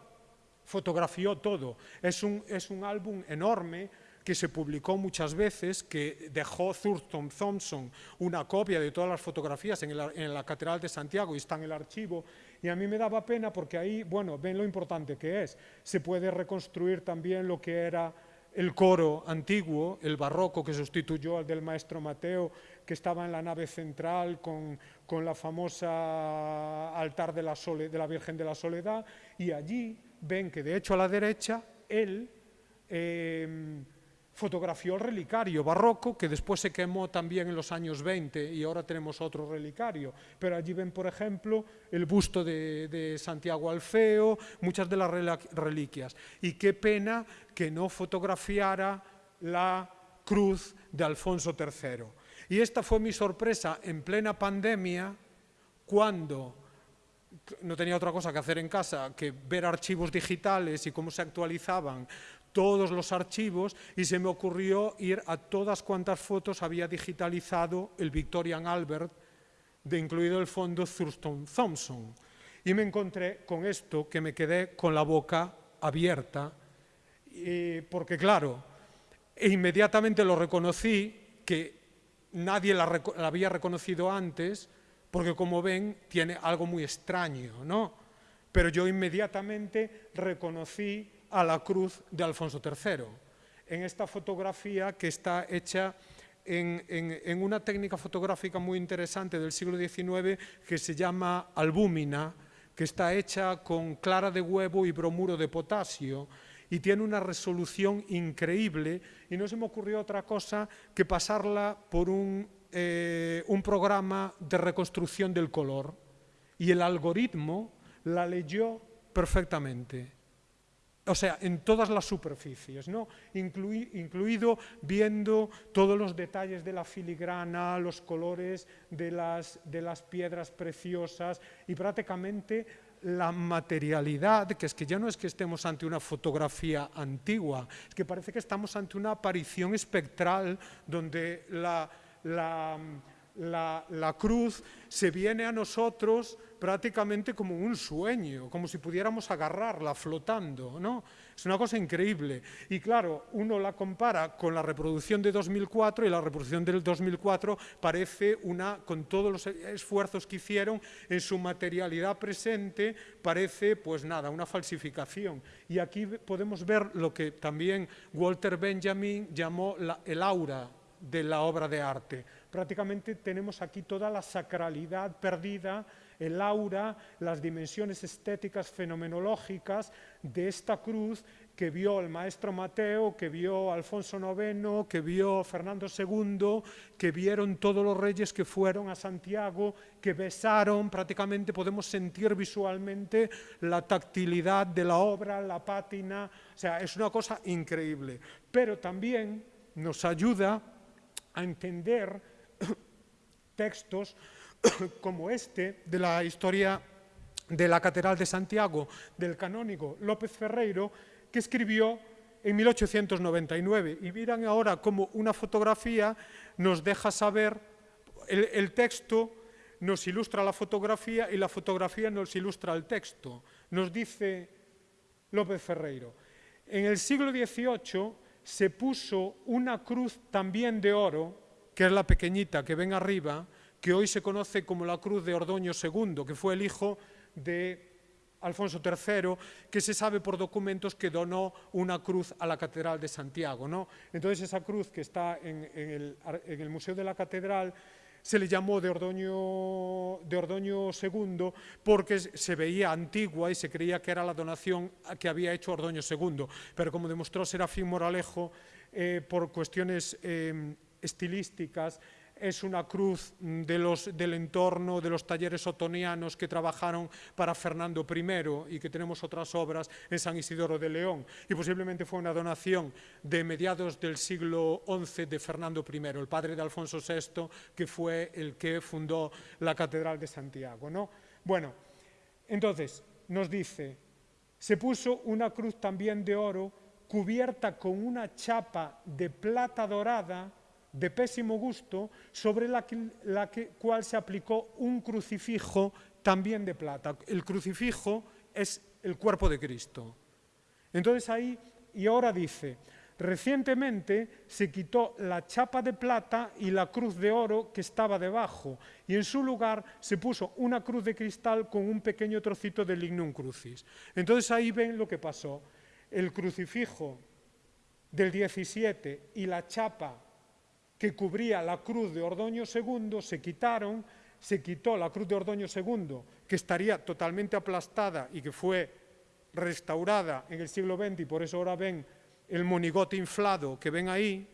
fotografió todo. Es un, es un álbum enorme que se publicó muchas veces, que dejó Thurston Thompson una copia de todas las fotografías en, el, en, la Catedral de Santiago y está en el archivo, y a mí me daba pena porque ahí, bueno, ven lo importante que es, se puede reconstruir también lo que era el coro antiguo, el barroco que sustituyó al del maestro Mateo, que estaba en la nave central con, con la famosa altar de la, Sole, de la Virgen de la Soledad, y allí ven que de hecho a la derecha, él... Eh, fotografió el relicario barroco, que después se quemó también en los años 20 y ahora tenemos otro relicario. Pero allí ven, por ejemplo, el busto de, de Santiago Alfeo, muchas de las reliquias. Y qué pena que no fotografiara la cruz de Alfonso III. Y esta fue mi sorpresa en plena pandemia, cuando no tenía otra cosa que hacer en casa que ver archivos digitales y cómo se actualizaban todos los archivos y se me ocurrió ir a todas cuantas fotos había digitalizado el Victorian Albert, de incluido el fondo Thurston Thompson. Y me encontré con esto que me quedé con la boca abierta, y, porque claro, e inmediatamente lo reconocí, que nadie la, había reconocido antes, porque como ven tiene algo muy extraño, ¿no? Pero yo inmediatamente reconocí a la cruz de Alfonso III. En esta fotografía que está hecha en, en, en, una técnica fotográfica muy interesante del siglo XIX que se llama albúmina, que está hecha con clara de huevo y bromuro de potasio y tiene una resolución increíble. Y no se me ocurrió otra cosa que pasarla por un, eh, un programa de reconstrucción del color. Y el algoritmo la leyó perfectamente. O sea, en todas las superficies, ¿no? Inclui, incluido viendo todos los detalles de la filigrana, los colores de las, de las piedras preciosas. Y prácticamente la materialidad, que es que ya no es que estemos ante una fotografía antigua, es que parece que estamos ante una aparición espectral donde la, la la, cruz se viene a nosotros prácticamente como un sueño, como si pudiéramos agarrarla flotando, ¿no? Es una cosa increíble. Y claro, uno la compara con la reproducción de 2004 y la reproducción del 2004 parece una, con todos los esfuerzos que hicieron en su materialidad presente, parece pues nada, una falsificación. Y aquí podemos ver lo que también Walter Benjamin llamó la, el aura de la obra de arte. Prácticamente tenemos aquí toda la sacralidad perdida, el aura, las dimensiones estéticas fenomenológicas de esta cruz que vio el maestro Mateo, que vio Alfonso IX, que vio Fernando II, que vieron todos los reyes que fueron a Santiago, que besaron, prácticamente podemos sentir visualmente la tactilidad de la obra, la pátina, o sea, es una cosa increíble. Pero también nos ayuda a entender textos como este, de la historia de la Catedral de Santiago, del canónigo López Ferreiro, que escribió en 1899. Y miran ahora cómo una fotografía nos deja saber, el, el texto nos ilustra la fotografía y la fotografía nos ilustra el texto. Nos dice López Ferreiro, en el siglo XVIII se puso una cruz también de oro, que es la pequeñita que ven arriba, que hoy se conoce como la cruz de Ordoño II, que fue el hijo de Alfonso III, que se sabe por documentos que donó una cruz a la Catedral de Santiago. ¿no? Entonces esa cruz que está en, el Museo de la Catedral se le llamó de Ordoño, de Ordoño II porque se veía antigua y se creía que era la donación que había hecho Ordoño II. Pero como demostró Serafín Moralejo, eh, por cuestiones eh, estilísticas, es una cruz los, del entorno de los talleres otonianos que trabajaron para Fernando I y que tenemos otras obras en San Isidoro de León. Y posiblemente fue una donación de mediados del siglo XI de Fernando I, el padre de Alfonso VI, que fue el que fundó la Catedral de Santiago. ¿no? Bueno, entonces nos dice, se puso una cruz también de oro cubierta con una chapa de plata dorada de pésimo gusto, sobre la, que, la que, cual se aplicó un crucifijo también de plata. El crucifijo es el cuerpo de Cristo. Entonces ahí, y ahora dice, recientemente se quitó la chapa de plata y la cruz de oro que estaba debajo, y en su lugar se puso una cruz de cristal con un pequeño trocito de lignum crucis. Entonces ahí ven lo que pasó. El crucifijo del 17 y la chapa que cubría la cruz de Ordoño II, se quitaron, se quitó la cruz de Ordoño II, que estaría totalmente aplastada y que fue restaurada en el siglo XX, y por eso ahora ven el monigote inflado que ven ahí,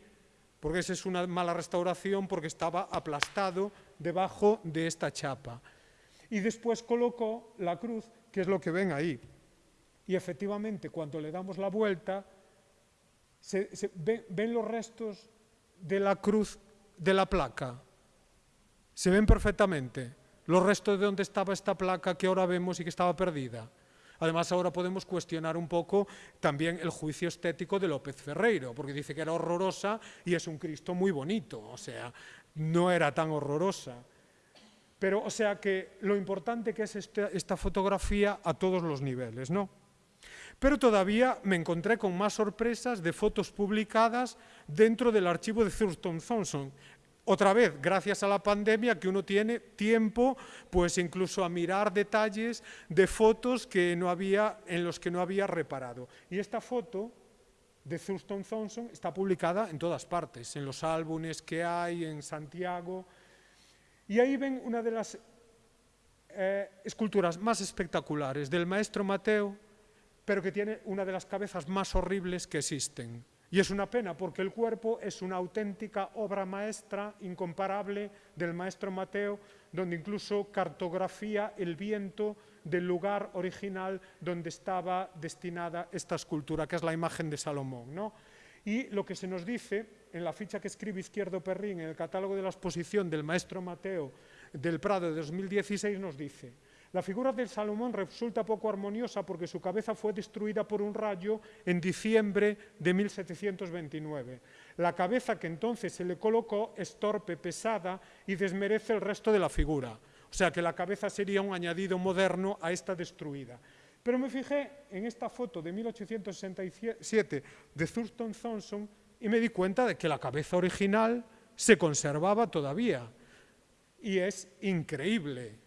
porque esa es una mala restauración, porque estaba aplastado debajo de esta chapa. Y después colocó la cruz, que es lo que ven ahí. Y efectivamente, cuando le damos la vuelta, se, ven los restos de la cruz de la placa. Se ven perfectamente los restos de donde estaba esta placa que ahora vemos y que estaba perdida. Además, ahora podemos cuestionar un poco también el juicio estético de López Ferreiro, porque dice que era horrorosa y es un Cristo muy bonito, o sea, no era tan horrorosa. Pero, o sea, que lo importante que es esta, esta fotografía a todos los niveles, ¿no? Pero todavía me encontré con más sorpresas de fotos publicadas dentro del archivo de Thurston Thompson. Otra vez, gracias a la pandemia, que uno tiene tiempo, pues incluso a mirar detalles de fotos que no había, en los que no había reparado. Y esta foto de Thurston Thompson está publicada en todas partes, en los álbumes que hay, en Santiago. Y ahí ven una de las eh, esculturas más espectaculares del maestro Mateo, pero que tiene una de las cabezas más horribles que existen. Y es una pena porque el cuerpo es una auténtica obra maestra incomparable del maestro Mateo, donde incluso cartografía el viento del lugar original donde estaba destinada esta escultura, que es la imagen de Salomón. ¿no? Y lo que se nos dice en la ficha que escribe Izquierdo Perrín en el catálogo de la exposición del maestro Mateo del Prado de 2016 nos dice la figura de Salomón resulta poco armoniosa porque su cabeza fue destruida por un rayo en diciembre de 1729. La cabeza que entonces se le colocó es torpe, pesada y desmerece el resto de la figura. O sea que la cabeza sería un añadido moderno a esta destruida. Pero me fijé en esta foto de 1867 de Thurston Thompson y me di cuenta de que la cabeza original se conservaba todavía. Y es increíble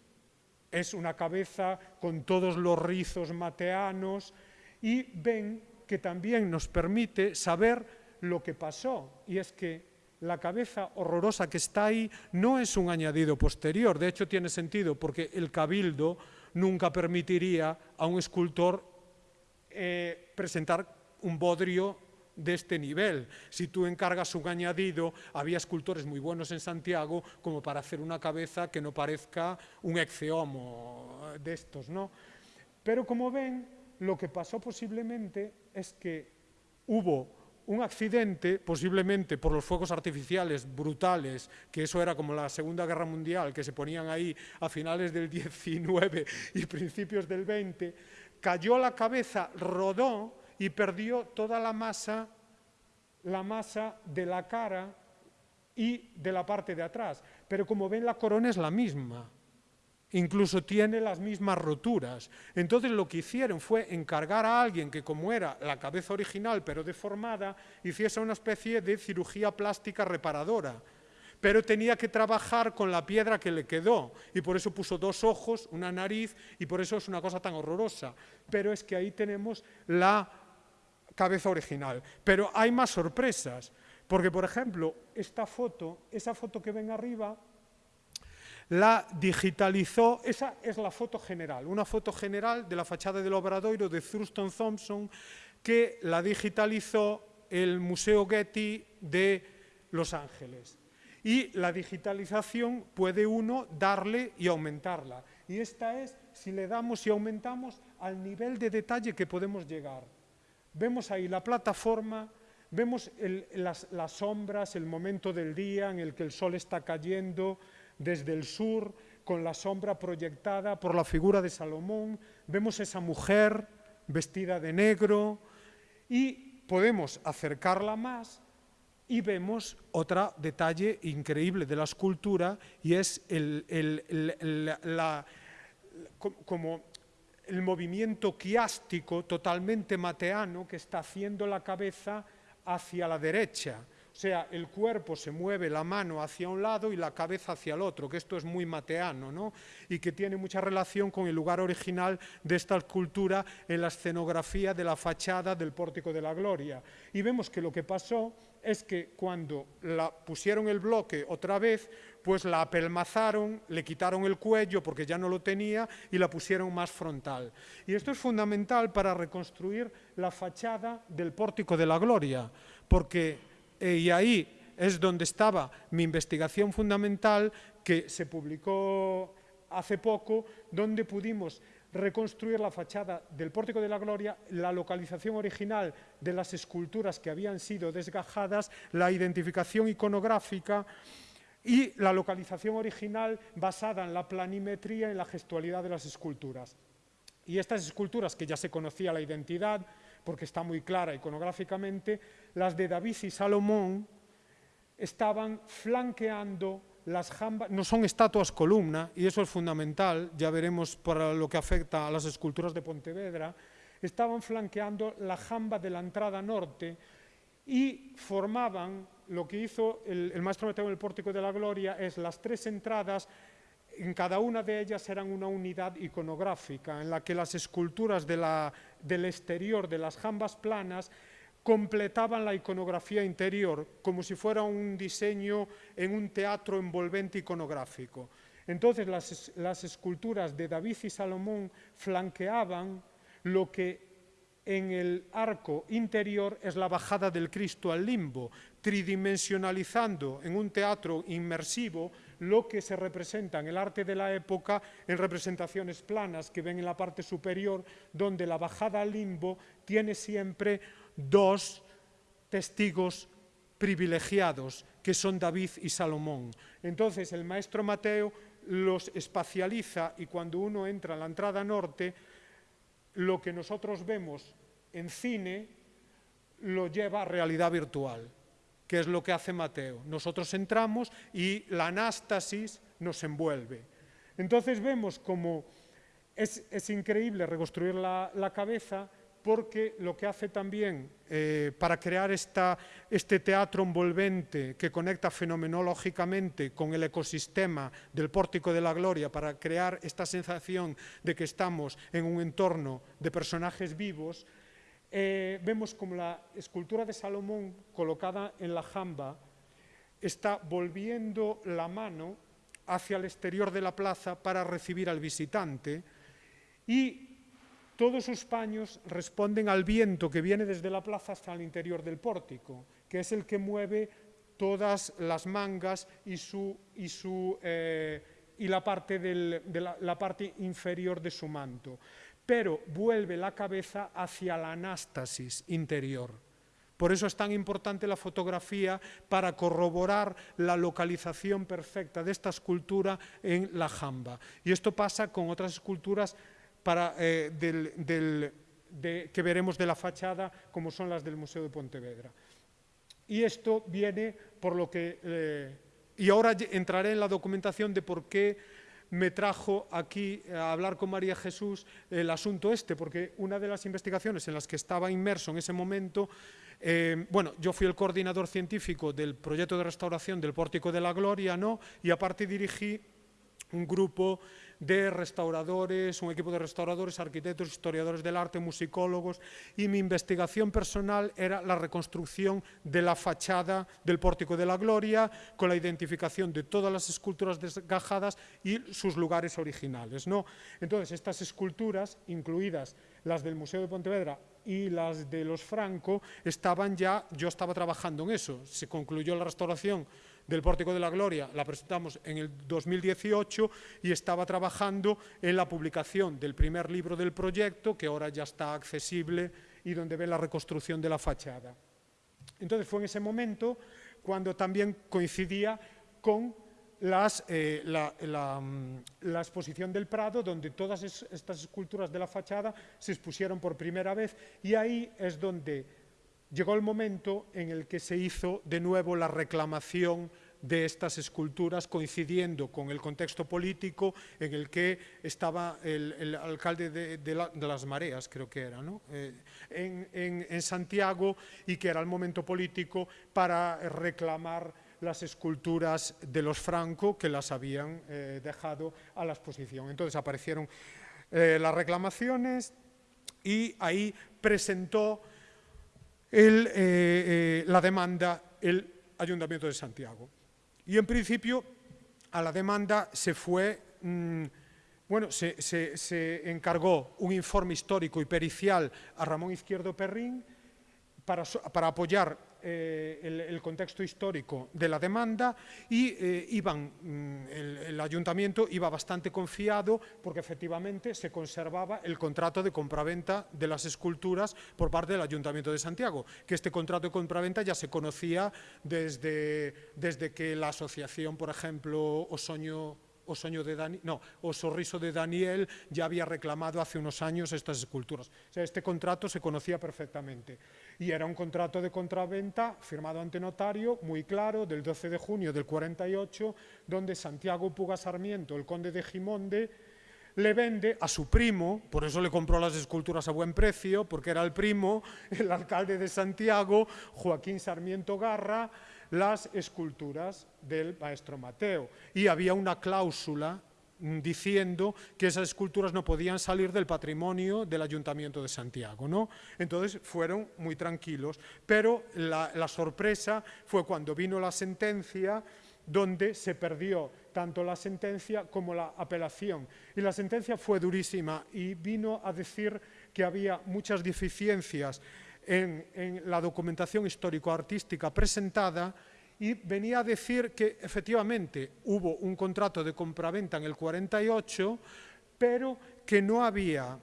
es una cabeza con todos los rizos mateanos y ven que también nos permite saber lo que pasó. Y es que la cabeza horrorosa que está ahí no es un añadido posterior, de hecho tiene sentido porque el cabildo nunca permitiría a un escultor eh, presentar un bodrio de este nivel. Si tú encargas un añadido, había escultores muy buenos en Santiago como para hacer una cabeza que no parezca un exeomo de estos, ¿no? Pero como ven, lo que pasó posiblemente es que hubo un accidente, posiblemente por los fuegos artificiales brutales, que eso era como la Segunda Guerra Mundial, que se ponían ahí a finales del 19 y principios del 20, cayó la cabeza, rodó y perdió toda la masa, la masa de la cara y de la parte de atrás. Pero como ven, la corona es la misma incluso tiene las mismas roturas. Entonces lo que hicieron fue encargar a alguien que como era la cabeza original pero deformada, hiciese una especie de cirugía plástica reparadora. Pero tenía que trabajar con la piedra que le quedó y por eso puso dos ojos, una nariz y por eso es una cosa tan horrorosa. Pero es que ahí tenemos la cabeza original. Pero hay más sorpresas, porque por ejemplo, esta foto, esa foto que ven arriba, la digitalizó, esa es la foto general, una foto general de la fachada del Obradoiro de Thurston Thompson que la digitalizó el Museo Getty de Los Ángeles. Y la digitalización puede uno darle y aumentarla. Y esta es si le damos y aumentamos al nivel de detalle que podemos llegar. Vemos ahí la plataforma, vemos las, sombras, el momento del día en el que el sol está cayendo, desde el sur, con la sombra proyectada por la figura de Salomón, vemos esa mujer vestida de negro y podemos acercarla más y vemos otro detalle increíble de la escultura y es el, como el movimiento quiástico totalmente mateano que está haciendo la cabeza hacia la derecha. O sea, el cuerpo se mueve la mano hacia un lado y la cabeza hacia el otro, que esto es muy mateano, ¿no? y que tiene mucha relación con el lugar original de esta escultura en la escenografía de la fachada del Pórtico de la Gloria. Y vemos que lo que pasó es que cuando la pusieron el bloque otra vez, pues la apelmazaron, le quitaron el cuello porque ya no lo tenía y la pusieron más frontal. Y esto es fundamental para reconstruir la fachada del Pórtico de la Gloria, porque eh, y ahí es donde estaba mi investigación fundamental que se publicó hace poco, donde pudimos reconstruir la fachada del Pórtico de la Gloria, la localización original de las esculturas que habían sido desgajadas, la identificación iconográfica y la localización original basada en la planimetría y en la gestualidad de las esculturas. Y estas esculturas, que ya se conocía la identidad, porque está muy clara iconográficamente, las de David y Salomón estaban flanqueando las jambas, no son estatuas columna, y eso es fundamental, ya veremos para lo que afecta a las esculturas de Pontevedra, estaban flanqueando la jamba de la entrada norte y formaban, lo que hizo el, maestro Mateo en el Pórtico de la Gloria, es las tres entradas en cada una de ellas eran una unidad iconográfica, en la que las esculturas del exterior de las jambas planas completaban la iconografía interior, como si fuera un diseño en un teatro envolvente iconográfico. Entonces las, las esculturas de David y Salomón flanqueaban lo que en el arco interior es la bajada del Cristo al limbo, tridimensionalizando en un teatro inmersivo lo que se representa en el arte de la época en representaciones planas que ven en la parte superior, donde la bajada al limbo tiene siempre dos testigos privilegiados, que son David y Salomón. Entonces el maestro Mateo los espacializa y cuando uno entra en la entrada norte, lo que nosotros vemos en cine lo lleva a realidad virtual que es lo que hace Mateo. Nosotros entramos y la anástasis nos envuelve. Entonces vemos como es, increíble reconstruir la, cabeza porque lo que hace también eh, para crear este teatro envolvente que conecta fenomenológicamente con el ecosistema del Pórtico de la Gloria, para crear esta sensación de que estamos en un entorno de personajes vivos, eh, vemos como la escultura de Salomón colocada en la jamba está volviendo la mano hacia el exterior de la plaza para recibir al visitante y todos sus paños responden al viento que viene desde la plaza hasta el interior del pórtico, que es el que mueve todas las mangas y, su, y, su, eh, y la, parte del, de la, la parte inferior de su manto pero vuelve la cabeza hacia la anástasis interior, Por eso es tan importante la fotografía para corroborar la localización perfecta de esta escultura en la jamba. Y esto pasa con otras esculturas eh, que veremos de la fachada, como son las del Museo de Pontevedra. Y esto viene por lo que... Eh, y ahora entraré en la documentación de por qué me trajo aquí a hablar con María Jesús el asunto este, porque una de las investigaciones en las que estaba inmerso en ese momento, eh, bueno, yo fui el coordinador científico del proyecto de restauración del Pórtico de la Gloria, ¿no? Y aparte dirigí un grupo de restauradores, un equipo de restauradores, arquitectos, historiadores del arte, musicólogos, y mi investigación personal era la reconstrucción de la fachada del Pórtico de la Gloria, con la identificación de todas las esculturas desgajadas y sus lugares originales. ¿no? Entonces, estas esculturas, incluidas las del Museo de Pontevedra y las de los Franco, estaban ya, yo estaba trabajando en eso, se concluyó la restauración del Pórtico de la Gloria la presentamos en el 2018 y estaba trabajando en la publicación del primer libro del proyecto, que ahora ya está accesible y donde ve la reconstrucción de la fachada. Entonces fue en ese momento cuando también coincidía con las, eh, mm, la, exposición del Prado, donde todas es, estas esculturas de la fachada se expusieron por primera vez y ahí es donde llegó el momento en el que se hizo de nuevo la reclamación de estas esculturas coincidiendo con el contexto político en el que estaba el, alcalde de, de, la, de, las mareas, creo que era, ¿no? eh, en Santiago y que era el momento político para reclamar las esculturas de los Franco que las habían eh, dejado a la exposición. Entonces aparecieron eh, las reclamaciones y ahí presentó eh, eh, la demanda el Ayuntamiento de Santiago. Y en principio a la demanda se fue, mmm, bueno, se, se, se, encargó un informe histórico y pericial a Ramón Izquierdo Perrín para, para apoyar eh, el, el, contexto histórico de la demanda y eh, iban, mm, el, el, ayuntamiento iba bastante confiado porque efectivamente se conservaba el contrato de compraventa de las esculturas por parte del Ayuntamiento de Santiago, que este contrato de compraventa ya se conocía desde, desde que la asociación, por ejemplo, Osoño o Soño de Dani, no, o Sorriso de Daniel ya había reclamado hace unos años estas esculturas. O sea, este contrato se conocía perfectamente y era un contrato de contraventa firmado ante notario muy claro del 12 de junio del 48 donde Santiago Puga Sarmiento, el conde de Gimonde, le vende a su primo, por eso le compró las esculturas a buen precio, porque era el primo, el alcalde de Santiago, Joaquín Sarmiento Garra, las esculturas del maestro Mateo. Y había una cláusula diciendo que esas esculturas no podían salir del patrimonio del Ayuntamiento de Santiago. ¿no? Entonces fueron muy tranquilos, pero la, sorpresa fue cuando vino la sentencia donde se perdió tanto la sentencia como la apelación. Y la sentencia fue durísima y vino a decir que había muchas deficiencias en, en la documentación histórico-artística presentada y venía a decir que efectivamente hubo un contrato de compraventa en el 48, pero que no había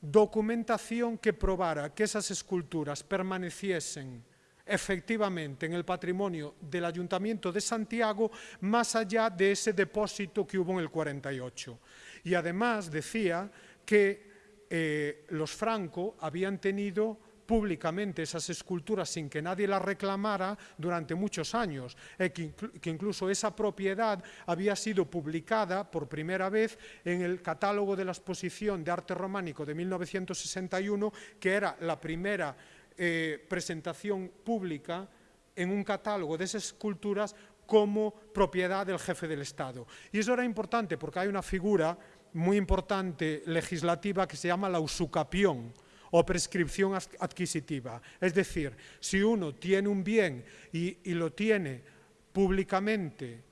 documentación que probara que esas esculturas permaneciesen efectivamente en el patrimonio del Ayuntamiento de Santiago más allá de ese depósito que hubo en el 48. Y además decía que eh, los Franco habían tenido públicamente esas esculturas sin que nadie las reclamara durante muchos años, eh, que, inclu que incluso esa propiedad había sido publicada por primera vez en el catálogo de la exposición de arte románico de 1961, que era la primera eh, presentación pública en un catálogo de esas esculturas como propiedad del jefe del Estado. Y eso era importante porque hay una figura muy importante legislativa que se llama la usucapión, o prescripción adquisitiva. Es decir, si uno tiene un bien y, lo tiene públicamente,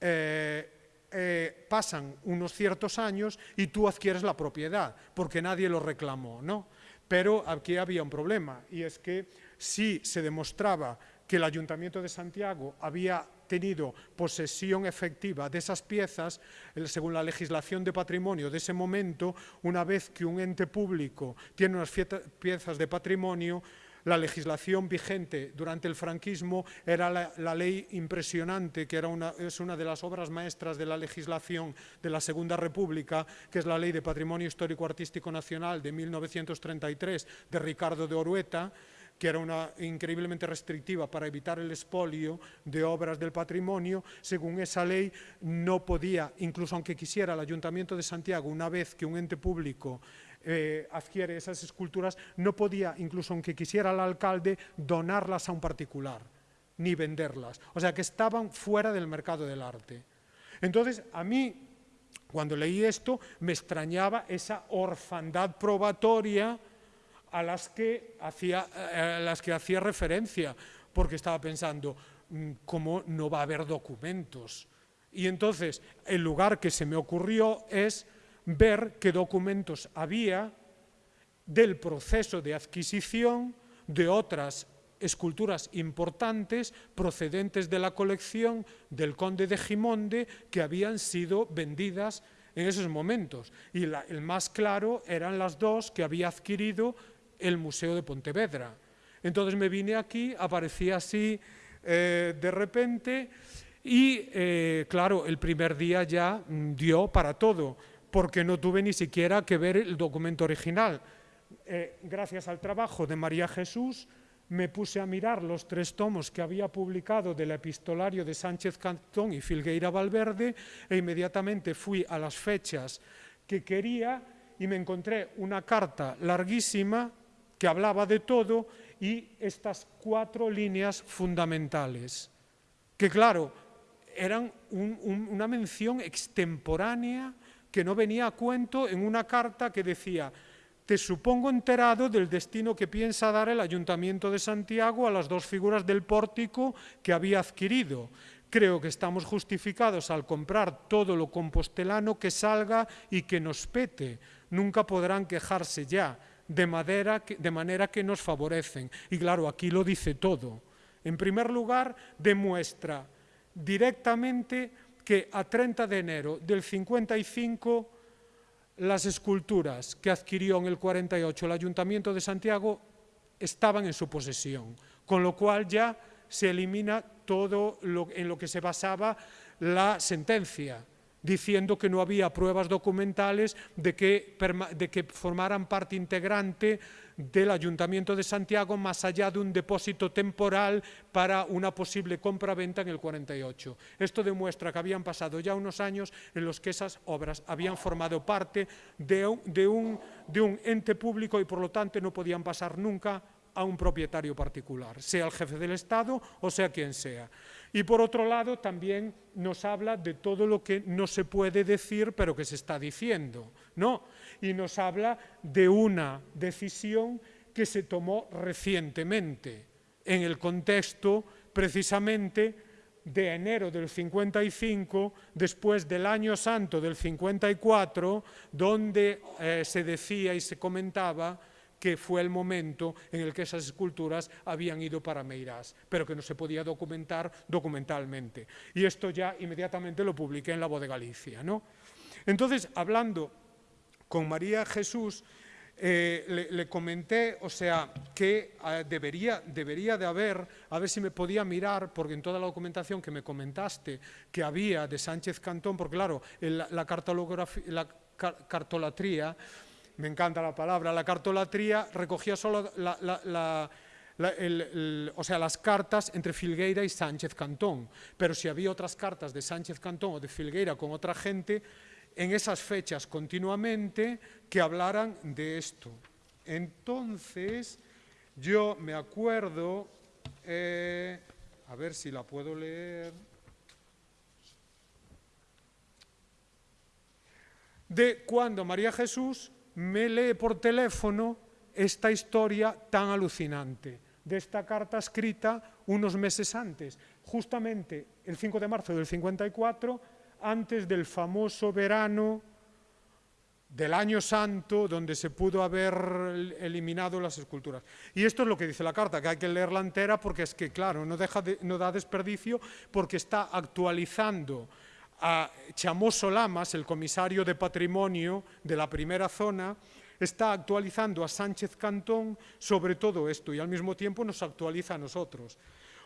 eh, eh, pasan unos ciertos años y tú adquieres la propiedad, porque nadie lo reclamó, ¿no? Pero aquí había un problema, y es que si se demostraba que el Ayuntamiento de Santiago había tenido posesión efectiva de esas piezas, según la legislación de patrimonio de ese momento, una vez que un ente público tiene unas piezas de patrimonio, la legislación vigente durante el franquismo era la, ley impresionante, que era una, es una de las obras maestras de la legislación de la Segunda República, que es la Ley de Patrimonio Histórico Artístico Nacional de 1933 de Ricardo de Orueta, que era una increíblemente restrictiva para evitar el expolio de obras del patrimonio, según esa ley no podía, incluso aunque quisiera el Ayuntamiento de Santiago, una vez que un ente público eh, adquiere esas esculturas, no podía, incluso aunque quisiera el alcalde, donarlas a un particular, ni venderlas. O sea, que estaban fuera del mercado del arte. Entonces, a mí, cuando leí esto, me extrañaba esa orfandad probatoria a las que hacía, a las que hacía referencia, porque estaba pensando, mm, ¿cómo no va a haber documentos? Y entonces, el lugar que se me ocurrió es ver qué documentos había del proceso de adquisición de otras esculturas importantes procedentes de la colección del conde de Gimonde que habían sido vendidas en esos momentos. Y el más claro eran las dos que había adquirido el Museo de Pontevedra. Entonces me vine aquí, aparecía así eh, de repente y, eh, claro, el primer día ya mm, dio para todo porque no tuve ni siquiera que ver el documento original. Eh, gracias al trabajo de María Jesús, me puse a mirar los tres tomos que había publicado del epistolario de Sánchez Cantón y Filgueira Valverde e inmediatamente fui a las fechas que quería y me encontré una carta larguísima que hablaba de todo y estas cuatro líneas fundamentales, que claro, eran una mención extemporánea que no venía a cuento en una carta que decía te supongo enterado del destino que piensa dar el Ayuntamiento de Santiago a las dos figuras del pórtico que había adquirido. Creo que estamos justificados al comprar todo lo compostelano que salga y que nos pete. Nunca podrán quejarse ya, de, de manera que nos favorecen. Y claro, aquí lo dice todo. En primer lugar, demuestra directamente que a 30 de enero del 55 las esculturas que adquirió en el 48 el Ayuntamiento de Santiago estaban en su posesión, con lo cual ya se elimina todo lo, en lo que se basaba la sentencia, diciendo que no había pruebas documentales de que, de que formaran parte integrante del Ayuntamiento de Santiago más allá de un depósito temporal para una posible compra-venta en el 48. Esto demuestra que habían pasado ya unos años en los que esas obras habían formado parte de un, de un, de un ente público y por lo tanto no podían pasar nunca a un propietario particular, sea el jefe del Estado o sea quien sea. Y por otro lado también nos habla de todo lo que no se puede decir pero que se está diciendo. ¿no? Y nos habla de una decisión que se tomó recientemente en el contexto precisamente de enero del 55, después del año santo del 54, donde eh, se decía y se comentaba que fue el momento en el que esas esculturas habían ido para Meirás, pero que no se podía documentar documentalmente. Y esto ya inmediatamente lo publiqué en la Voz de Galicia. ¿no? Entonces, hablando con María Jesús, eh, le, comenté, o sea, que eh, debería, debería de haber, a ver si me podía mirar, porque en toda la documentación que me comentaste que había de Sánchez Cantón, porque claro, la, la cartolatría me encanta la palabra, la cartolatría recogía solo o sea, las cartas entre Filgueira y Sánchez Cantón, pero si había otras cartas de Sánchez Cantón o de Filgueira con otra gente, en esas fechas continuamente que hablaran de esto. Entonces, yo me acuerdo, eh, a ver si la puedo leer, de cuando María Jesús me lee por teléfono esta historia tan alucinante de esta carta escrita unos meses antes, justamente el 5 de marzo del 54, antes del famoso verano del año santo donde se pudo haber eliminado las esculturas. Y esto es lo que dice la carta, que hay que leerla entera porque es que, claro, no, no da desperdicio porque está actualizando a Chamoso Lamas, el comisario de patrimonio de la primera zona, está actualizando a Sánchez Cantón sobre todo esto y al mismo tiempo nos actualiza a nosotros.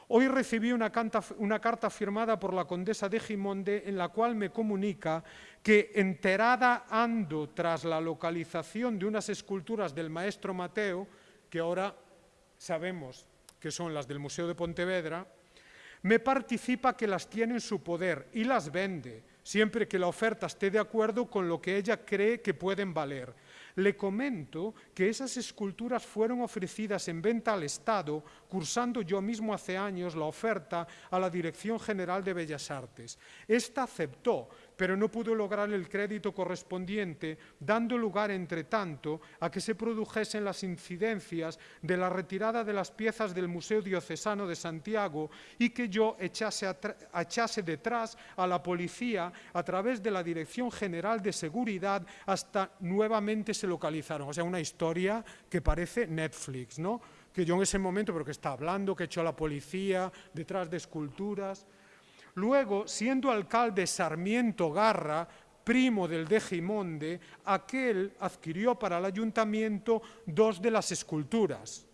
Hoy recibí una, carta firmada por la condesa de Gimonde en la cual me comunica que enterada ando tras la localización de unas esculturas del maestro Mateo, que ahora sabemos que son las del Museo de Pontevedra, me participa que las tiene en su poder y las vende, siempre que la oferta esté de acuerdo con lo que ella cree que pueden valer le comento que esas esculturas fueron ofrecidas en venta al Estado, cursando yo mismo hace años la oferta a la Dirección General de Bellas Artes. Esta aceptó, pero no pudo lograr el crédito correspondiente, dando lugar, entre tanto, a que se produjesen las incidencias de la retirada de las piezas del Museo Diocesano de Santiago y que yo echase, echase detrás a la policía a través de la Dirección General de Seguridad hasta nuevamente se localizaron. O sea, una historia que parece Netflix, ¿no? que yo en ese momento, pero que está hablando, que echó a la policía detrás de esculturas. Luego, siendo alcalde Sarmiento Garra, primo del de Gimonde, aquel adquirió para el ayuntamiento dos de las esculturas,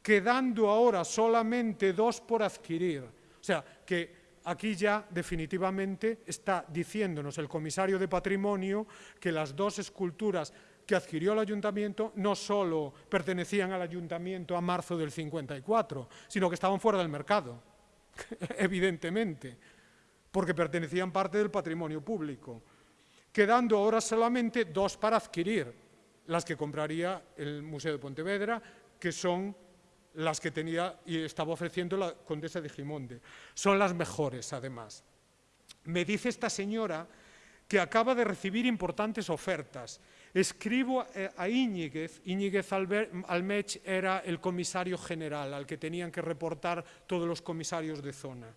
quedando ahora solamente dos por adquirir. O sea, que aquí ya definitivamente está diciéndonos el comisario de patrimonio que las dos esculturas que adquirió el ayuntamiento no solo pertenecían al ayuntamiento a marzo del 54, sino que estaban fuera del mercado, evidentemente porque pertenecían parte del patrimonio público, quedando ahora solamente dos para adquirir, las que compraría el Museo de Pontevedra, que son las que tenía y estaba ofreciendo la condesa de Gimonde. Son las mejores, además. Me dice esta señora que acaba de recibir importantes ofertas. Escribo eh, a Íñiguez, Íñiguez Almech era el comisario general al que tenían que reportar todos los comisarios de zona.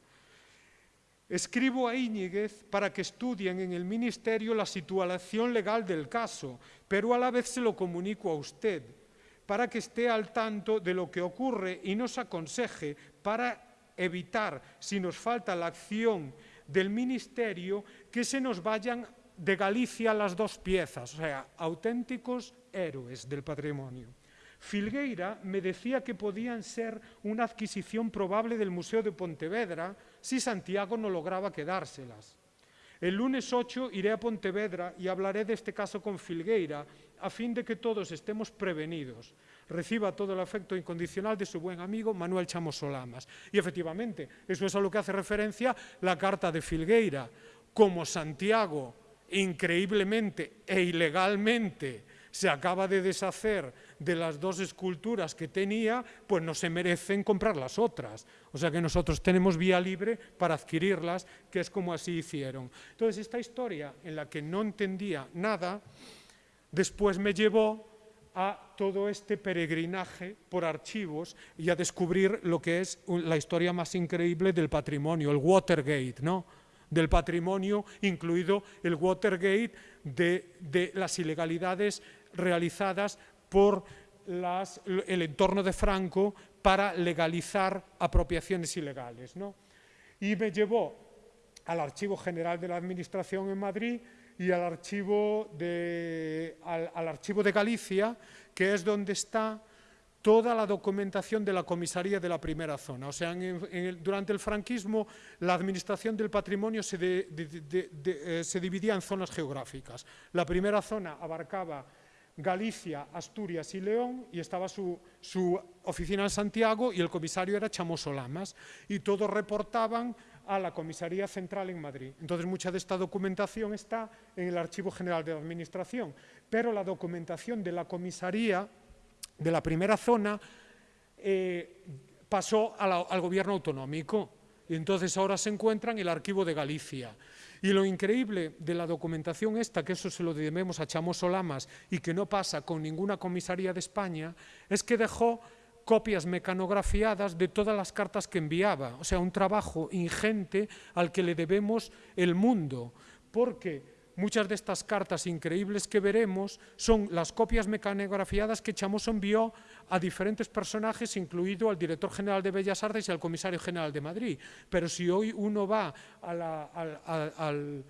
Escribo a Íñiguez para que estudien en el Ministerio la situación legal del caso, pero a la vez se lo comunico a usted, para que esté al tanto de lo que ocurre y nos aconseje para evitar, si nos falta la acción del Ministerio, que se nos vayan de Galicia las dos piezas, o sea, auténticos héroes del patrimonio. Filgueira me decía que podían ser una adquisición probable del Museo de Pontevedra si Santiago no lograba quedárselas. El lunes 8 iré a Pontevedra y hablaré de este caso con Filgueira a fin de que todos estemos prevenidos. Reciba todo el afecto incondicional de su buen amigo Manuel Chamos Solamas. Y efectivamente, eso es a lo que hace referencia la carta de Filgueira. Como Santiago, increíblemente e ilegalmente, se acaba de deshacer de las dos esculturas que tenía, pues no se merecen comprar las otras. O sea que nosotros tenemos vía libre para adquirirlas, que es como así hicieron. Entonces, esta historia en la que no entendía nada, después me llevó a todo este peregrinaje por archivos y a descubrir lo que es la historia más increíble del patrimonio, el Watergate, ¿no? del patrimonio, incluido el Watergate de, de las ilegalidades realizadas por el entorno de Franco para legalizar apropiaciones ilegales. Y me llevó al Archivo General de la Administración en Madrid y al Archivo de, al, archivo de Galicia, que es donde está toda la documentación de la comisaría de la primera zona. O sea, durante el franquismo la administración del patrimonio se, eh, se dividía en zonas geográficas. La primera zona abarcaba Galicia, Asturias y León, y estaba su, oficina en Santiago y el comisario era Chamoso Lamas, y todos reportaban a la Comisaría Central en Madrid. Entonces, mucha de esta documentación está en el Archivo General de la Administración, pero la documentación de la comisaría de la primera zona eh, pasó al gobierno autonómico, y entonces ahora se encuentra en el Archivo de Galicia. Y lo increíble de la documentación esta, que eso se lo debemos a Chamoso Lamas y que no pasa con ninguna comisaría de España, es que dejó copias mecanografiadas de todas las cartas que enviaba. O sea, un trabajo ingente al que le debemos el mundo, porque muchas de estas cartas increíbles que veremos son las copias mecanografiadas que Chamoso envió a diferentes personajes, incluido al director general de Bellas Artes y al comisario general de Madrid. Pero si hoy uno va al,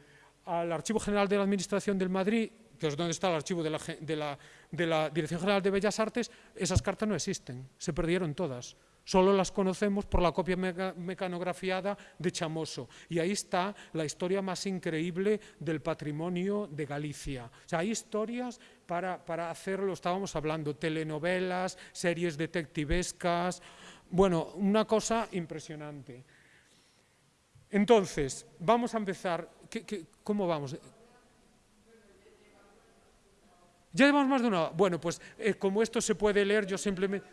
Archivo General de la Administración del Madrid, que es donde está el archivo de la, Dirección General de Bellas Artes, esas cartas no existen, se perdieron todas. Solo las conocemos por la copia mecanografiada de Chamoso. Y ahí está la historia más increíble del patrimonio de Galicia. O sea, hay historias para, para hacerlo, estábamos hablando, telenovelas, series detectivescas, bueno, una cosa impresionante. Entonces, vamos a empezar. cómo vamos? Ya llevamos más de una Bueno, pues eh, como esto se puede leer, yo simplemente...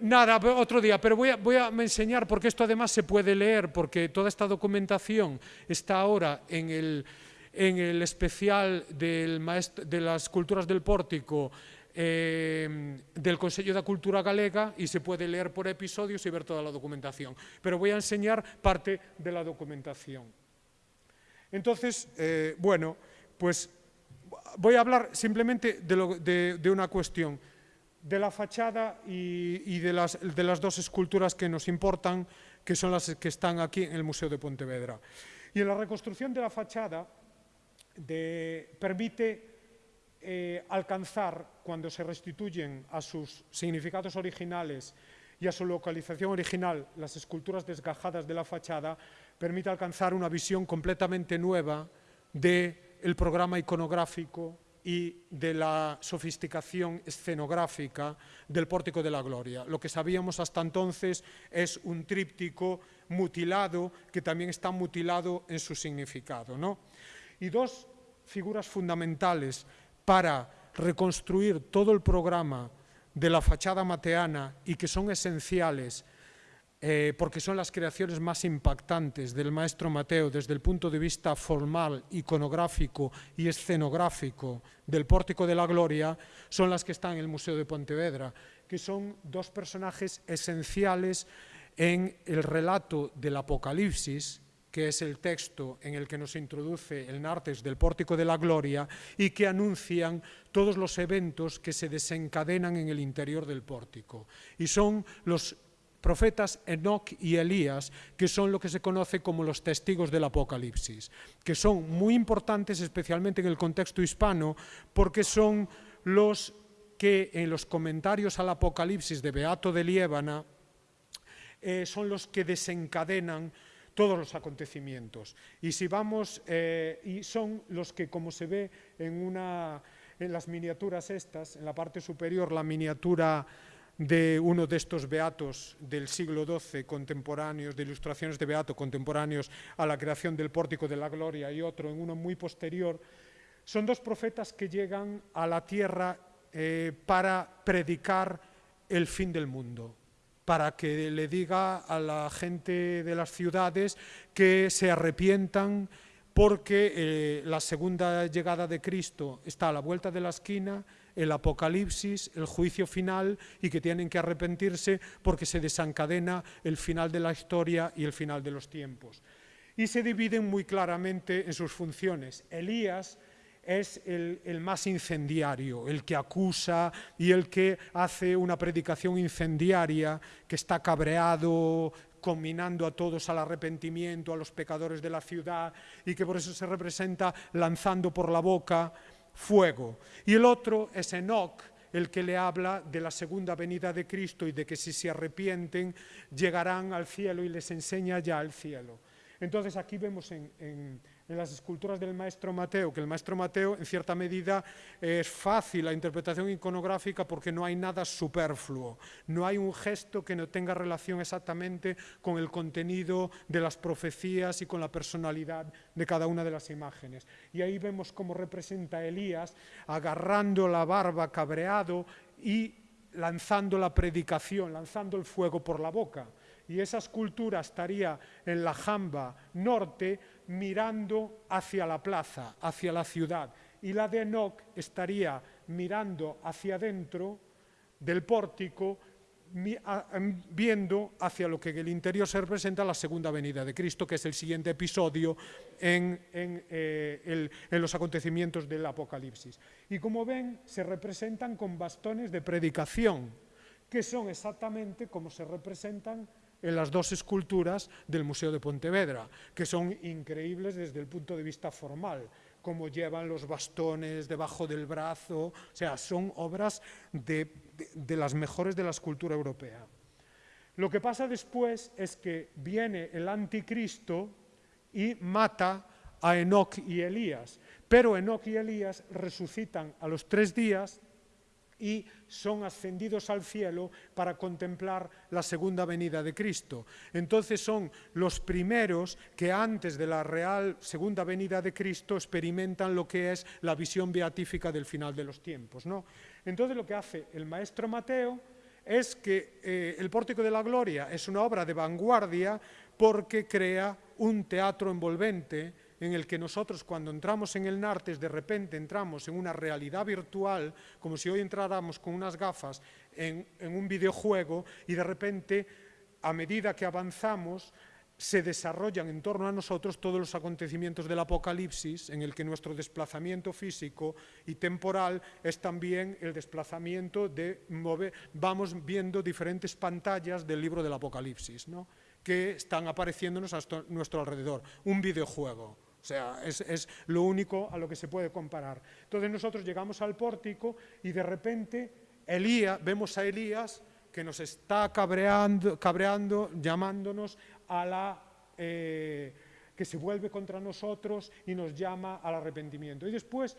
nada, otro día, pero voy a, voy enseñar, porque esto además se puede leer, porque toda esta documentación está ahora en el, en el especial del de las culturas del pórtico eh, del Consejo de Cultura Galega y se puede leer por episodios y ver toda la documentación. Pero voy a enseñar parte de la documentación. Entonces, eh, bueno, pues voy a hablar simplemente de, una cuestión, de la fachada y, de, las, de, las, dos esculturas que nos importan, que son las que están aquí en el Museo de Pontevedra. Y en la reconstrucción de la fachada permite eh, alcanzar, cuando se restituyen a sus significados originales y a su localización original las esculturas desgajadas de la fachada, permite alcanzar una visión completamente nueva de el programa iconográfico y de la sofisticación escenográfica del Pórtico de la Gloria. Lo que sabíamos hasta entonces es un tríptico mutilado que también está mutilado en su significado. ¿no? Y dos figuras fundamentales para reconstruir todo el programa de la fachada mateana y que son esenciales eh, porque son las creaciones más impactantes del maestro Mateo desde el punto de vista formal, iconográfico y escenográfico del Pórtico de la Gloria, son las que están en el Museo de Pontevedra, que son dos personajes esenciales en el relato del Apocalipsis, que es el texto en el que nos introduce el Nartes del Pórtico de la Gloria y que anuncian todos los eventos que se desencadenan en el interior del pórtico. Y son los profetas Enoch y Elías, que son lo que se conoce como los testigos del Apocalipsis, que son muy importantes especialmente en el contexto hispano porque son los que en los comentarios al Apocalipsis de Beato de Liébana eh, son los que desencadenan todos los acontecimientos. Y si vamos, eh, y son los que, como se ve en, una, en las miniaturas estas, en la parte superior, la miniatura de uno de estos beatos del siglo XII contemporáneos, de ilustraciones de beato contemporáneos a la creación del pórtico de la gloria y otro en uno muy posterior, son dos profetas que llegan a la tierra eh, para predicar el fin del mundo, para que le diga a la gente de las ciudades que se arrepientan porque eh, la segunda llegada de Cristo está a la vuelta de la esquina el apocalipsis, el juicio final y que tienen que arrepentirse porque se desencadena el final de la historia y el final de los tiempos. Y se dividen muy claramente en sus funciones. Elías es el, el, más incendiario, el que acusa y el que hace una predicación incendiaria, que está cabreado, combinando a todos al arrepentimiento, a los pecadores de la ciudad, y que por eso se representa lanzando por la boca fuego. Y el otro es Enoch, el que le habla de la segunda venida de Cristo y de que si se arrepienten llegarán al cielo y les enseña ya el cielo. Entonces aquí vemos en, en las esculturas del maestro Mateo, que el maestro Mateo en cierta medida es fácil la interpretación iconográfica porque no hay nada superfluo, no hay un gesto que no tenga relación exactamente con el contenido de las profecías y con la personalidad de cada una de las imágenes. Y ahí vemos cómo representa Elías agarrando la barba cabreado y lanzando la predicación, lanzando el fuego por la boca. Y esa escultura estaría en la jamba norte, mirando hacia la plaza, hacia la ciudad, y la de Enoch estaría mirando hacia adentro del pórtico, em, viendo hacia lo que en el interior se representa la segunda venida de Cristo, que es el siguiente episodio en, eh, en los acontecimientos del Apocalipsis. Y como ven, se representan con bastones de predicación, que son exactamente como se representan en las dos esculturas del Museo de Pontevedra, que son increíbles desde el punto de vista formal, cómo llevan los bastones debajo del brazo, o sea, son obras de, de, de las mejores de la escultura europea. Lo que pasa después es que viene el anticristo y mata a Enoch y Elías, pero Enoch y Elías resucitan a los tres días y son ascendidos al cielo para contemplar la segunda venida de Cristo. Entonces son los primeros que antes de la real segunda venida de Cristo experimentan lo que es la visión beatífica del final de los tiempos. ¿no? Entonces lo que hace el maestro Mateo es que eh, el Pórtico de la Gloria es una obra de vanguardia porque crea un teatro envolvente en el que nosotros cuando entramos en el Nartes de repente entramos en una realidad virtual, como si hoy entráramos con unas gafas en, en un videojuego y de repente a medida que avanzamos se desarrollan en torno a nosotros todos los acontecimientos del Apocalipsis, en el que nuestro desplazamiento físico y temporal es también el desplazamiento de vamos viendo diferentes pantallas del libro del Apocalipsis, ¿no? que están apareciéndonos a nuestro alrededor, un videojuego. O sea, es, es, lo único a lo que se puede comparar. Entonces nosotros llegamos al pórtico y de repente Elías, vemos a Elías que nos está cabreando, cabreando llamándonos a la, eh, que se vuelve contra nosotros y nos llama al arrepentimiento. Y después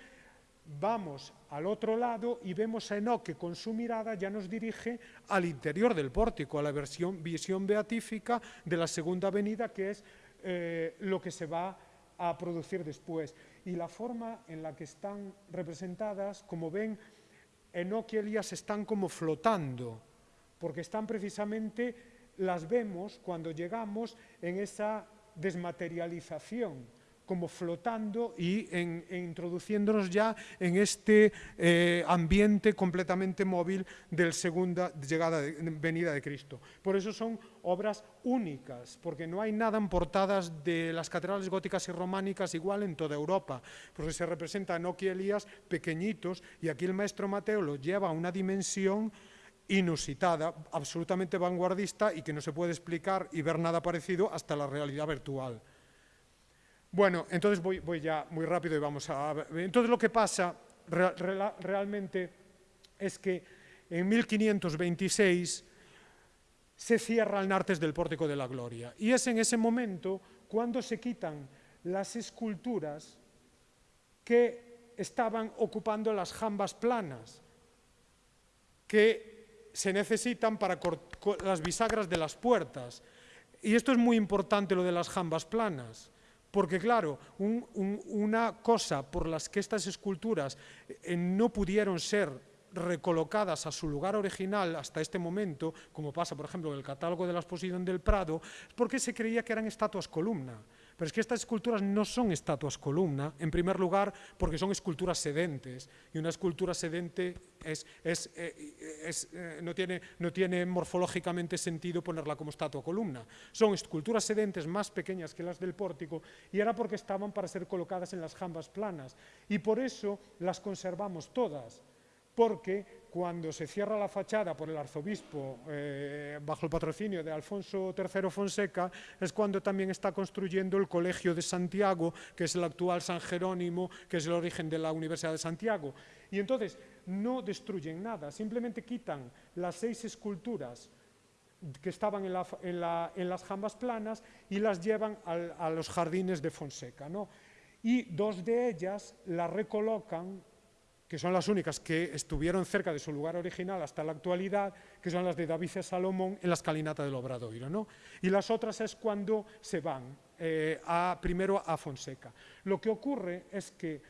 vamos al otro lado y vemos a Enoch que con su mirada ya nos dirige al interior del pórtico, a la versión, visión beatífica de la segunda venida, que es eh, lo que se va a producir después. Y la forma en la que están representadas, como ven, Enoch y están como flotando, porque están precisamente las vemos cuando llegamos en esa desmaterialización, como flotando y introduciéndonos ya en este eh, ambiente completamente móvil de segunda llegada de, venida de Cristo. Por eso son obras únicas, porque no hay nada en portadas de las catedrales góticas y románicas igual en toda Europa, porque se representa a Enoch y Elías pequeñitos y aquí el maestro Mateo lo lleva a una dimensión inusitada, absolutamente vanguardista y que no se puede explicar y ver nada parecido hasta la realidad virtual. Bueno, entonces voy, ya muy rápido y vamos a. Entonces lo que pasa re, re, realmente es que en 1526 se cierra el Nartes del Pórtico de la Gloria y es en ese momento cuando se quitan las esculturas que estaban ocupando las jambas planas, que se necesitan para las bisagras de las puertas. Y esto es muy importante lo de las jambas planas, porque claro, un, un, una cosa por las que estas esculturas eh, no pudieron ser recolocadas a su lugar original hasta este momento, como pasa por ejemplo en el catálogo de la exposición del Prado, es porque se creía que eran estatuas columna. Pero es que estas esculturas no son estatuas columna, en primer lugar porque son esculturas sedentes, y una escultura sedente eh, eh, no, tiene, no tiene morfológicamente sentido ponerla como estatua columna. Son esculturas sedentes más pequeñas que las del pórtico, y era porque estaban para ser colocadas en las jambas planas, y por eso las conservamos todas, porque cuando se cierra la fachada por el arzobispo eh, bajo el patrocinio de Alfonso III Fonseca, es cuando también está construyendo el Colegio de Santiago, que es el actual San Jerónimo, que es el origen de la Universidad de Santiago. Y entonces no destruyen nada, simplemente quitan las seis esculturas que estaban en, la, en, la, en las jambas planas y las llevan al, a los jardines de Fonseca. ¿no? Y dos de ellas las recolocan que son las únicas que estuvieron cerca de su lugar original hasta la actualidad, que son las de David y Salomón en la escalinata del Obradoiro. ¿no? Y las otras es cuando se van, eh, a, primero a Fonseca. Lo que ocurre es que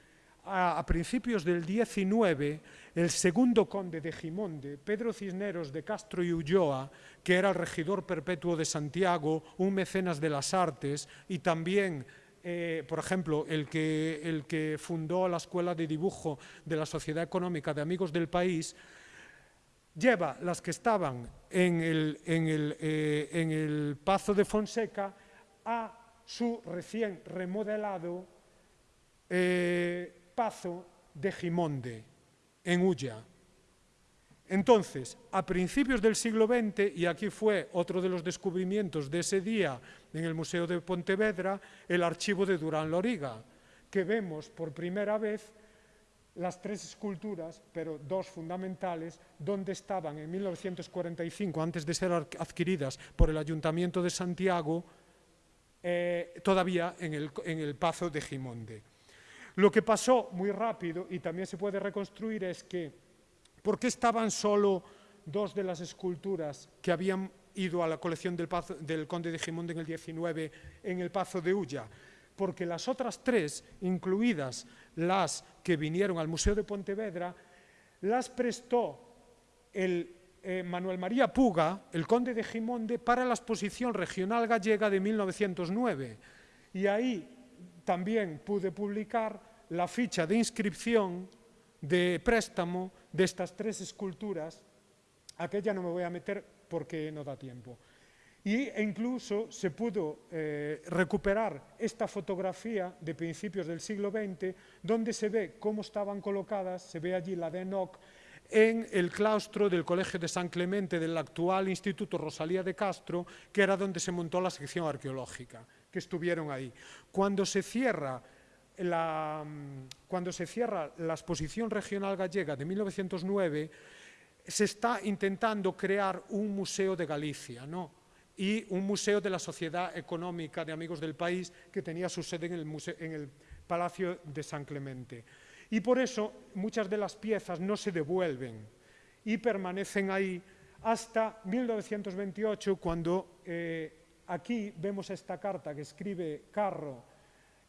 a, a, principios del 19, el segundo conde de Gimonde, Pedro Cisneros de Castro y Ulloa, que era el regidor perpetuo de Santiago, un mecenas de las artes y también eh, por ejemplo, el que, el que fundó la Escuela de Dibujo de la Sociedad Económica de Amigos del País, lleva las que estaban en el, en el, eh, en el Pazo de Fonseca a su recién remodelado eh, Pazo de Gimonde, en Ulla. Entonces, a principios del siglo XX, y aquí fue otro de los descubrimientos de ese día en el Museo de Pontevedra, el archivo de Durán Loriga, que vemos por primera vez las tres esculturas, pero dos fundamentales, donde estaban en 1945, antes de ser adquiridas por el Ayuntamiento de Santiago, eh, todavía en el, en el Pazo de Gimonde. Lo que pasó muy rápido, y también se puede reconstruir, es que, ¿por qué estaban solo dos de las esculturas que habían ido a la colección del, Pazo, del Conde de Gimonde en el 19 en el Pazo de Ulla? Porque las otras tres, incluidas las que vinieron al Museo de Pontevedra, las prestó el eh, Manuel María Puga, el conde de Gimonde, para la exposición regional gallega de 1909. Y ahí también pude publicar la ficha de inscripción de préstamo de estas tres esculturas. Aquella no me voy a meter porque no da tiempo. Y, e incluso se pudo eh, recuperar esta fotografía de principios del siglo XX, donde se ve cómo estaban colocadas, se ve allí la de Enoch, en el claustro del Colegio de San Clemente del actual Instituto Rosalía de Castro, que era donde se montó la sección arqueológica, que estuvieron ahí. Cuando se cierra la, cuando se cierra la exposición regional gallega de 1909, se está intentando crear un museo de Galicia, ¿no? y un museo de la Sociedad Económica de Amigos del País que tenía su sede en el, Palacio de San Clemente. Y por eso muchas de las piezas no se devuelven y permanecen ahí hasta 1928, cuando eh, aquí vemos esta carta que escribe Carro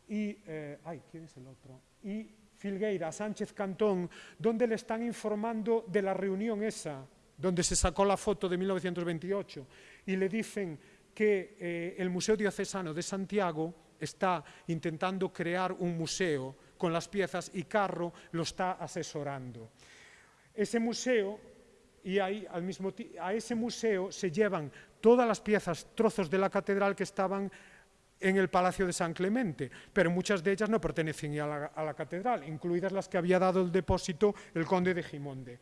y, eh, ay, ¿quién es el otro? Y Filgueira, Sánchez Cantón, donde le están informando de la reunión esa, donde se sacó la foto de 1928, y le dicen que eh, el Museo Diocesano de Santiago está intentando crear un museo con las piezas y Carro lo está asesorando. Ese museo, y ahí, al mismo a ese museo se llevan todas las piezas, trozos de la catedral que estaban en el Palacio de San Clemente, pero muchas de ellas no pertenecen a la, a la catedral, incluidas las que había dado el depósito el conde de Gimonde.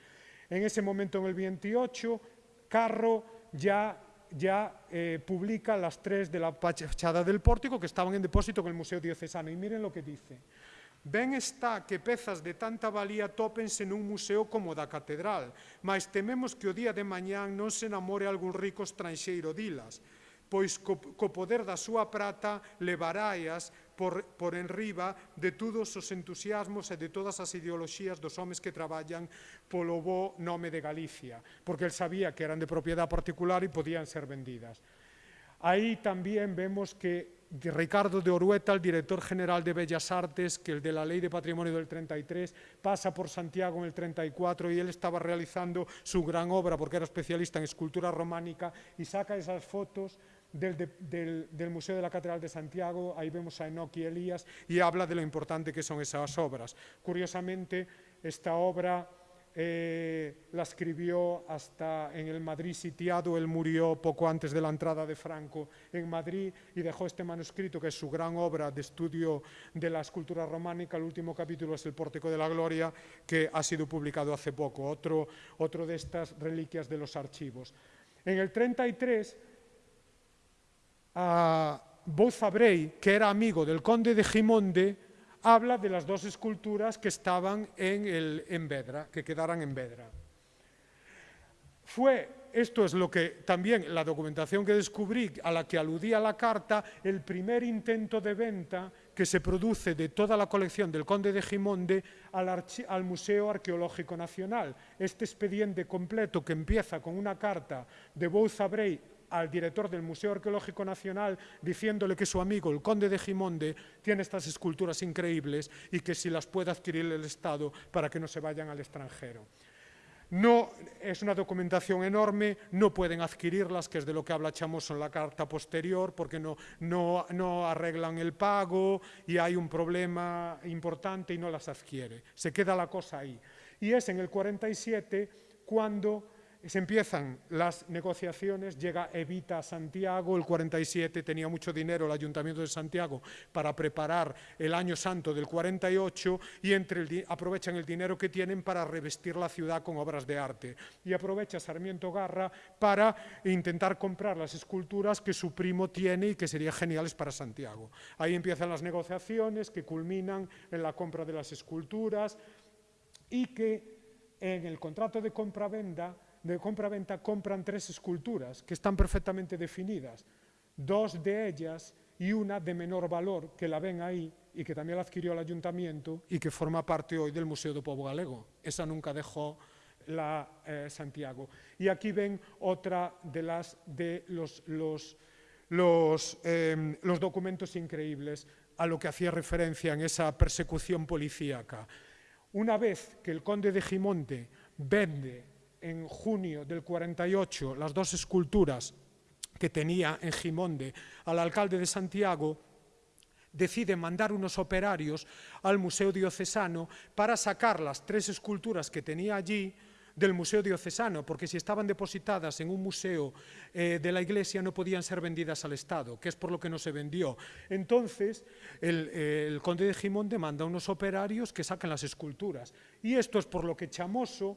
En ese momento, en el 28, Carro ya ya eh, publica las tres de la fachada del pórtico que estaban en depósito con el Museo Diocesano. Y miren lo que dice. Ben está que pezas de tanta valía tópense nun museo como da catedral, mas tememos que o día de mañán non se enamore algún rico estranxeiro dilas pois co, co poder da súa prata levaráias por, por enriba de todos os entusiasmos e de todas as ideoloxías dos homes que traballan polo bo nome de Galicia, porque el sabía que eran de propiedade particular e podían ser vendidas. Aí tamén vemos que Ricardo de Orueta, el director general de Bellas Artes, que el de la Ley de Patrimonio del 33, pasa por Santiago en el 34 y él estaba realizando su gran obra porque era especialista en escultura románica y saca esas fotos del, del, Museo de la Catedral de Santiago, ahí vemos a Enoch y Elías, y habla de lo importante que son esas obras. Curiosamente, esta obra eh, la escribió hasta en el Madrid sitiado, él murió poco antes de la entrada de Franco en Madrid y dejó este manuscrito que es su gran obra de estudio de la escultura románica, el último capítulo es el Pórtico de la Gloria, que ha sido publicado hace poco, otro, otro de estas reliquias de los archivos. En el 33, a Bouza Brey, que era amigo del conde de Gimonde, habla de las dos esculturas que estaban en, en Vedra, que quedaran en Vedra. Fue, esto es lo que también la documentación que descubrí, a la que aludía la carta, el primer intento de venta que se produce de toda la colección del conde de Gimonde al, Museo Arqueológico Nacional. Este expediente completo que empieza con una carta de Bouza Brey al director del Museo Arqueológico Nacional diciéndole que su amigo, el conde de Gimonde, tiene estas esculturas increíbles y que si las puede adquirir el Estado para que no se vayan al extranjero. No, es una documentación enorme, no pueden adquirirlas, que es de lo que habla Chamoso en la carta posterior, porque no, no, no arreglan el pago y hay un problema importante y no las adquiere. Se queda la cosa ahí. Y es en el 47 cuando se empiezan las negociaciones, llega Evita a Santiago, el 47 tenía mucho dinero el Ayuntamiento de Santiago para preparar el año santo del 48 y entre aprovechan el dinero que tienen para revestir la ciudad con obras de arte. Y aprovecha Sarmiento Garra para intentar comprar las esculturas que su primo tiene y que serían geniales para Santiago. Ahí empiezan las negociaciones que culminan en la compra de las esculturas y que en el contrato de compra-venta de compra-venta compran tres esculturas que están perfectamente definidas, dos de ellas y una de menor valor que la ven ahí y que también la adquirió el ayuntamiento y que forma parte hoy del Museo de Povo Galego. Esa nunca dejó la eh, Santiago. Y aquí ven otra de, las, de los, los, los, eh, los documentos increíbles a lo que hacía referencia en esa persecución policíaca. Una vez que el conde de Gimonte vende en junio del 48 las dos esculturas que tenía en Gimonde al alcalde de Santiago, decide mandar unos operarios al Museo Diocesano para sacar las tres esculturas que tenía allí del Museo Diocesano, porque si estaban depositadas en un museo eh, de la Iglesia no podían ser vendidas al Estado, que es por lo que no se vendió. Entonces, el, eh, el conde de Gimonde manda unos operarios que saquen las esculturas. Y esto es por lo que Chamoso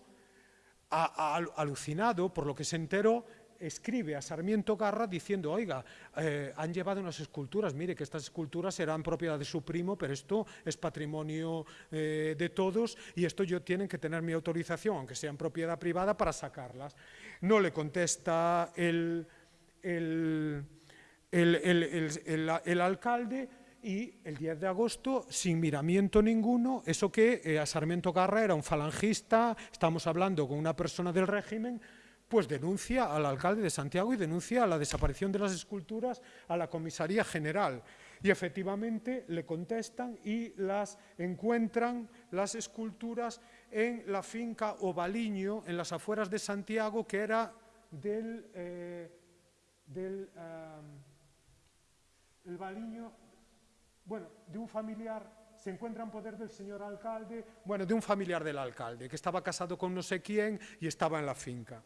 a, alucinado por lo que se enteró, escribe a Sarmiento Garra diciendo, oiga, eh, han llevado unas esculturas, mire que estas esculturas eran propiedad de su primo, pero esto es patrimonio eh, de todos y esto yo tienen que tener mi autorización, aunque sean propiedad privada, para sacarlas. No le contesta el alcalde, y el 10 de agosto, sin miramiento ninguno, eso que eh, a Sarmiento Garra era un falangista, estamos hablando con una persona del régimen, pues denuncia al alcalde de Santiago y denuncia la desaparición de las esculturas a la comisaría general. Y efectivamente le contestan y las encuentran las esculturas en la finca Ovaliño, en las afueras de Santiago, que era del, eh, del eh, el Baliño bueno, de un familiar, se encuentra en poder del señor alcalde, bueno, de un familiar del alcalde, que estaba casado con no sé quién y estaba en la finca.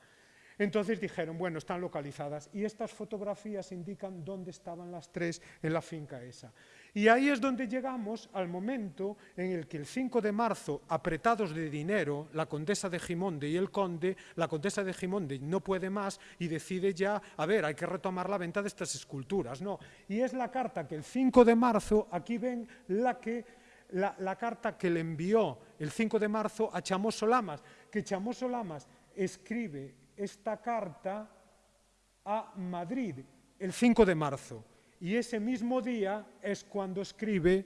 Entonces dijeron, bueno, están localizadas y estas fotografías indican dónde estaban las tres en la finca esa. Y ahí es donde llegamos al momento en el que el 5 de marzo, apretados de dinero, la condesa de Gimonde y el conde, la condesa de Gimonde no puede más y decide ya, a ver, hay que retomar la venta de estas esculturas. No, y es la carta que el 5 de marzo, aquí ven la que la, la, carta que le envió el 5 de marzo a Chamoso Lamas, que Chamoso Lamas escribe esta carta a Madrid el 5 de marzo. Y ese mismo día es cuando escribe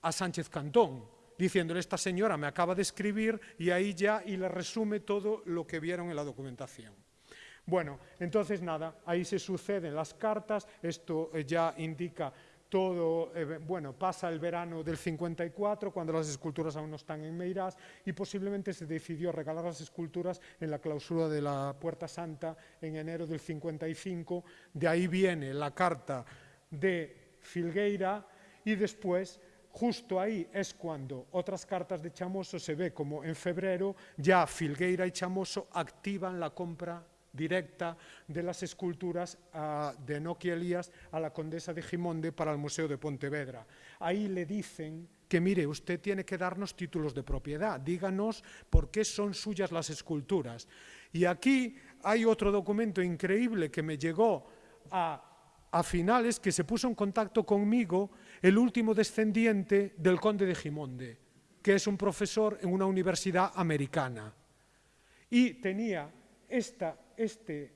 a Sánchez Cantón, diciéndole, esta señora me acaba de escribir y ahí ya y le resume todo lo que vieron en la documentación. Bueno, entonces nada, ahí se suceden las cartas, esto eh, ya indica todo, eh, bueno, pasa el verano del 54, cuando las esculturas aún no están en Meirás, y posiblemente se decidió regalar las esculturas en la clausura de la Puerta Santa en enero del 55. De ahí viene la carta de Filgueira y después justo ahí es cuando otras cartas de Chamoso se ve como en febrero ya Filgueira y Chamoso activan la compra directa de las esculturas de Enoquia Elías a la condesa de Gimonde para el Museo de Pontevedra. Ahí le dicen que mire, usted tiene que darnos títulos de propiedad, díganos por qué son suyas las esculturas. Y aquí hay otro documento increíble que me llegó a, a finales, que se puso en contacto conmigo el último descendiente del conde de Gimonde, que es un profesor en una universidad americana. Y tenía esta este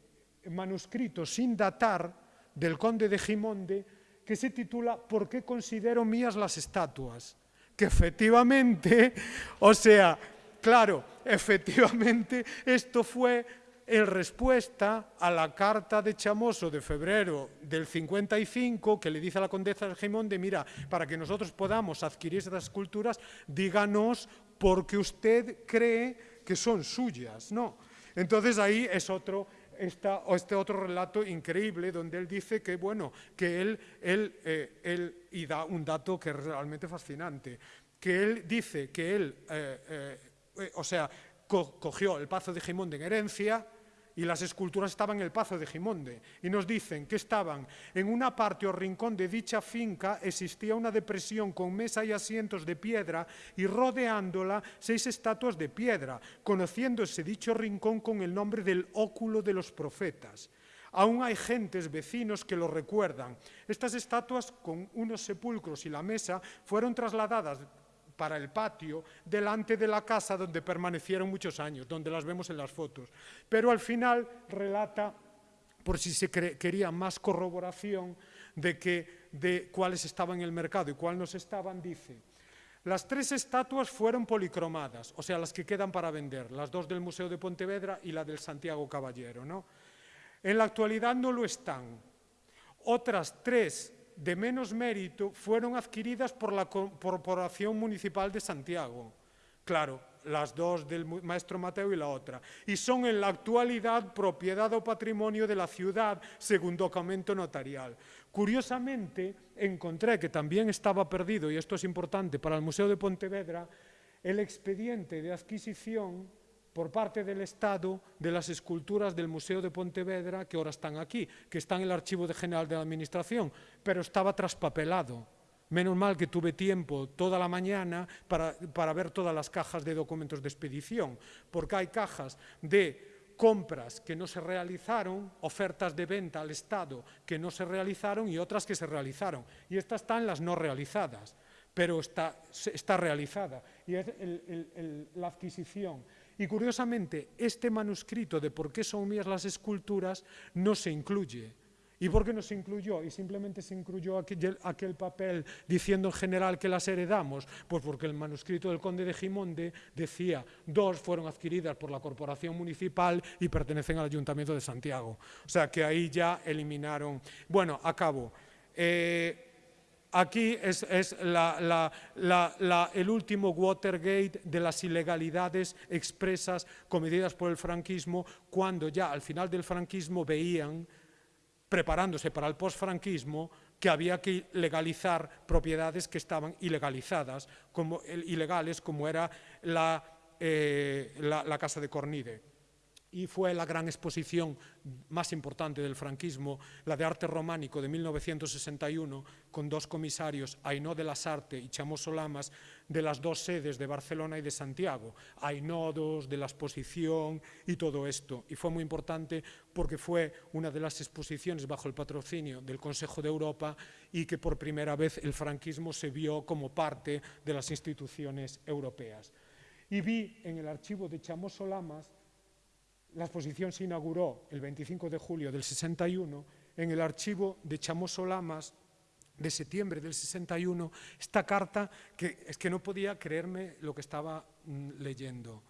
manuscrito sin datar del conde de Gimonde que se titula ¿Por qué considero mías las estatuas? Que efectivamente, o sea, claro, efectivamente esto fue en respuesta a la carta de Chamoso de febrero del 55 que le dice a la condesa de Gimonde, mira, para que nosotros podamos adquirir estas esculturas, díganos por qué usted cree que son suyas, ¿no? Entonces ahí es otro, este otro relato increíble donde él dice que, bueno, que él, él, eh, él, y da un dato que es realmente fascinante, que él dice que él, eh, eh, o sea, co cogió el Pazo de Gimón en herencia, y las esculturas estaban en el Pazo de Gimonde y nos dicen que estaban en una parte o rincón de dicha finca existía una depresión con mesa y asientos de piedra y rodeándola seis estatuas de piedra, conociéndose dicho rincón con el nombre del óculo de los profetas. Aún hay gentes, vecinos, que lo recuerdan. Estas estatuas, con unos sepulcros y la mesa, fueron trasladadas para el patio delante de la casa donde permanecieron muchos años, donde las vemos en las fotos. Pero al final relata, por si se quería más corroboración de, que, de cuáles estaban en el mercado y cuáles no estaban, dice, las tres estatuas fueron policromadas, o sea, las que quedan para vender, las dos del Museo de Pontevedra y la del Santiago Caballero. ¿no? En la actualidad no lo están. Otras tres de menos mérito fueron adquiridas por la Corporación Municipal de Santiago. Claro, las dos del maestro Mateo y la otra. Y son en la actualidad propiedad o patrimonio de la ciudad, según documento notarial. Curiosamente, encontré que también estaba perdido, y esto es importante para el Museo de Pontevedra, el expediente de adquisición por parte del Estado de las esculturas del Museo de Pontevedra que ahora están aquí, que están en el Archivo General de la Administración, pero estaba traspapelado. Menos mal que tuve tiempo toda la mañana para, para ver todas las cajas de documentos de expedición, porque hay cajas de compras que no se realizaron, ofertas de venta al Estado que no se realizaron y otras que se realizaron. Y estas están las no realizadas, pero está, está realizada. Y es la adquisición y curiosamente, este manuscrito de por qué son mías las esculturas no se incluye. ¿Y por qué no se incluyó? Y simplemente se incluyó aquel, papel diciendo en general que las heredamos. Pues porque el manuscrito del conde de Gimonde decía, dos fueron adquiridas por la corporación municipal y pertenecen al ayuntamiento de Santiago. O sea que ahí ya eliminaron. Bueno, acabo. Eh, Aquí es, el último Watergate de las ilegalidades expresas cometidas por el franquismo, cuando ya al final del franquismo veían, preparándose para el postfranquismo, que había que legalizar propiedades que estaban ilegalizadas, como, ilegales, como era la, eh, la Casa de Cornide y fue la gran exposición más importante del franquismo, la de arte románico de 1961, con dos comisarios, Ainó de las Arte y Chamoso Lamas, de las dos sedes de Barcelona y de Santiago. Hay nodos de la exposición y todo esto. Y fue muy importante porque fue una de las exposiciones bajo el patrocinio del Consejo de Europa y que por primera vez el franquismo se vio como parte de las instituciones europeas. Y vi en el archivo de Chamoso Lamas la exposición se inauguró el 25 de julio del 61 en el archivo de Chamoso Lamas de septiembre del 61, esta carta que es que no podía creerme lo que estaba mm, leyendo,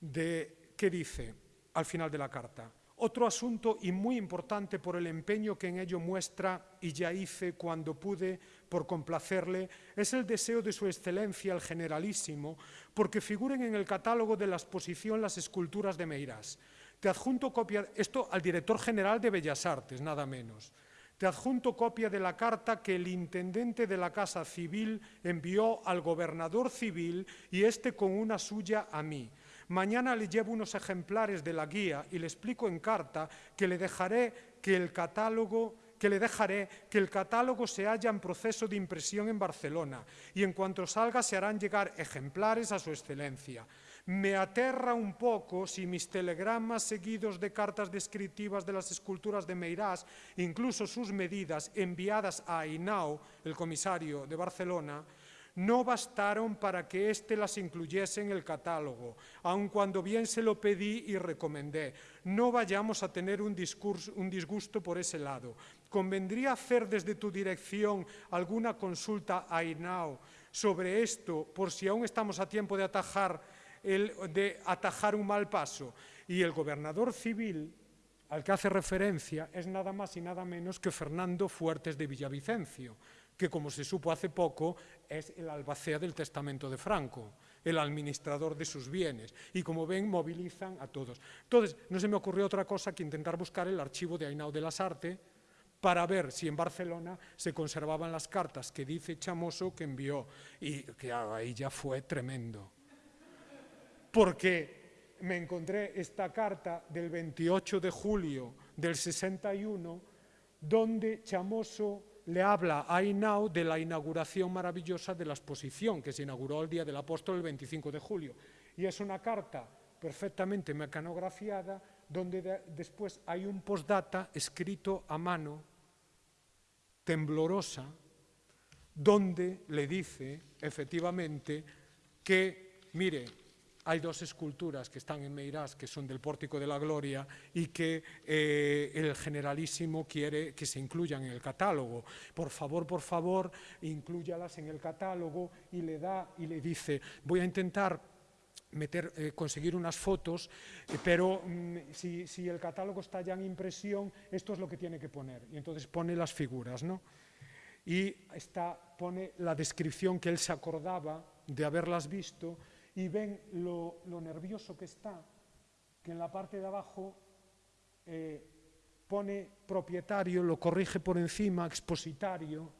de, ¿qué dice al final de la carta? Otro asunto y muy importante por el empeño que en ello muestra y ya hice cuando pude por complacerle es el deseo de su excelencia el generalísimo porque figuren en el catálogo de la exposición las esculturas de Meirás. Te adjunto copia, esto al director general de Bellas Artes, nada menos. Te adjunto copia de la carta que el intendente de la Casa Civil envió al gobernador civil y este con una suya a mí. Mañana le llevo unos ejemplares de la guía y le explico en carta que le dejaré que el catálogo que le dejaré que el catálogo se halla en proceso de impresión en Barcelona y en cuanto salga se harán llegar ejemplares a su excelencia. Me aterra un poco si mis telegramas seguidos de cartas descriptivas de las esculturas de Meirás, incluso sus medidas enviadas a Ainao, el comisario de Barcelona, no bastaron para que éste las incluyese en el catálogo, aun cuando bien se lo pedí y recomendé. No vayamos a tener un, discurso, un disgusto por ese lado. ¿Convendría hacer desde tu dirección alguna consulta a INAO sobre esto, por si aún estamos a tiempo de atajar, el, de atajar un mal paso? Y el gobernador civil al que hace referencia es nada más y nada menos que Fernando Fuertes de Villavicencio, que como se supo hace poco es el albacea del testamento de Franco, el administrador de sus bienes. Y como ven, movilizan a todos. Entonces, no se me ocurrió otra cosa que intentar buscar el archivo de Ainao de las Arte para ver si en Barcelona se conservaban las cartas que dice Chamoso que envió. Y que ahí ya fue tremendo. Porque me encontré esta carta del 28 de julio del 61, donde Chamoso le habla a Inau de la inauguración maravillosa de la exposición que se inauguró el Día del Apóstol el 25 de julio. Y es una carta perfectamente mecanografiada donde de, después hay un postdata escrito a mano, temblorosa, donde le dice efectivamente que, mire, hay dos esculturas que están en Meirás, que son del Pórtico de la Gloria, y que eh, el generalísimo quiere que se incluyan en el catálogo. Por favor, por favor, incluyalas en el catálogo y le da y le dice, voy a intentar meter, eh, conseguir unas fotos, eh, pero mm, si, si, el catálogo está ya en impresión, esto es lo que tiene que poner. Y entonces pone las figuras, ¿no? Y está, pone la descripción que él se acordaba de haberlas visto, y ven lo, lo, nervioso que está, que en la parte de abajo eh, pone propietario, lo corrige por encima, expositario,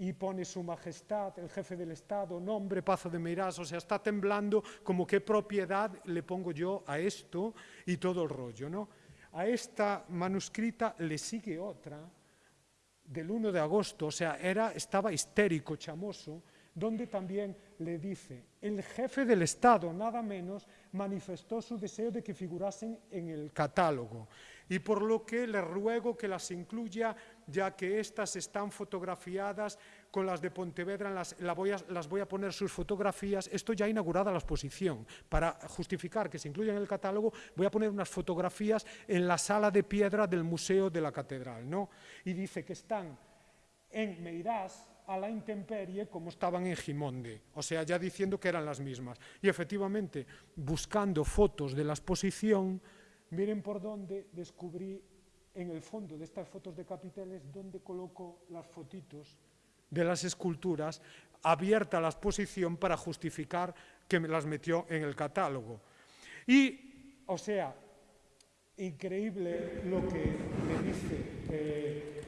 y pone su majestad, el jefe del Estado, nombre, Pazo de Meirás, o sea, está temblando como qué propiedad le pongo yo a esto y todo el rollo, ¿no? A esta manuscrita le sigue otra del 1 de agosto, o sea, era, estaba histérico, chamoso, donde también le dice, el jefe del Estado, nada menos, manifestó su deseo de que figurasen en el catálogo y por lo que le ruego que las incluya, ya que estas están fotografiadas con las de Pontevedra, las, la voy a, las voy a poner sus fotografías, esto ya inaugurada la exposición, para justificar que se incluyan en el catálogo, voy a poner unas fotografías en la sala de piedra del Museo de la Catedral, ¿no? Y dice que están en Meirás, a la intemperie como estaban en Gimonde, o sea, ya diciendo que eran las mismas. Y efectivamente, buscando fotos de la exposición, miren por dónde descubrí en el fondo de estas fotos de capiteles dónde coloco las fotitos de las esculturas abierta la exposición para justificar que me las metió en el catálogo. Y, o sea, increíble lo que le dice eh,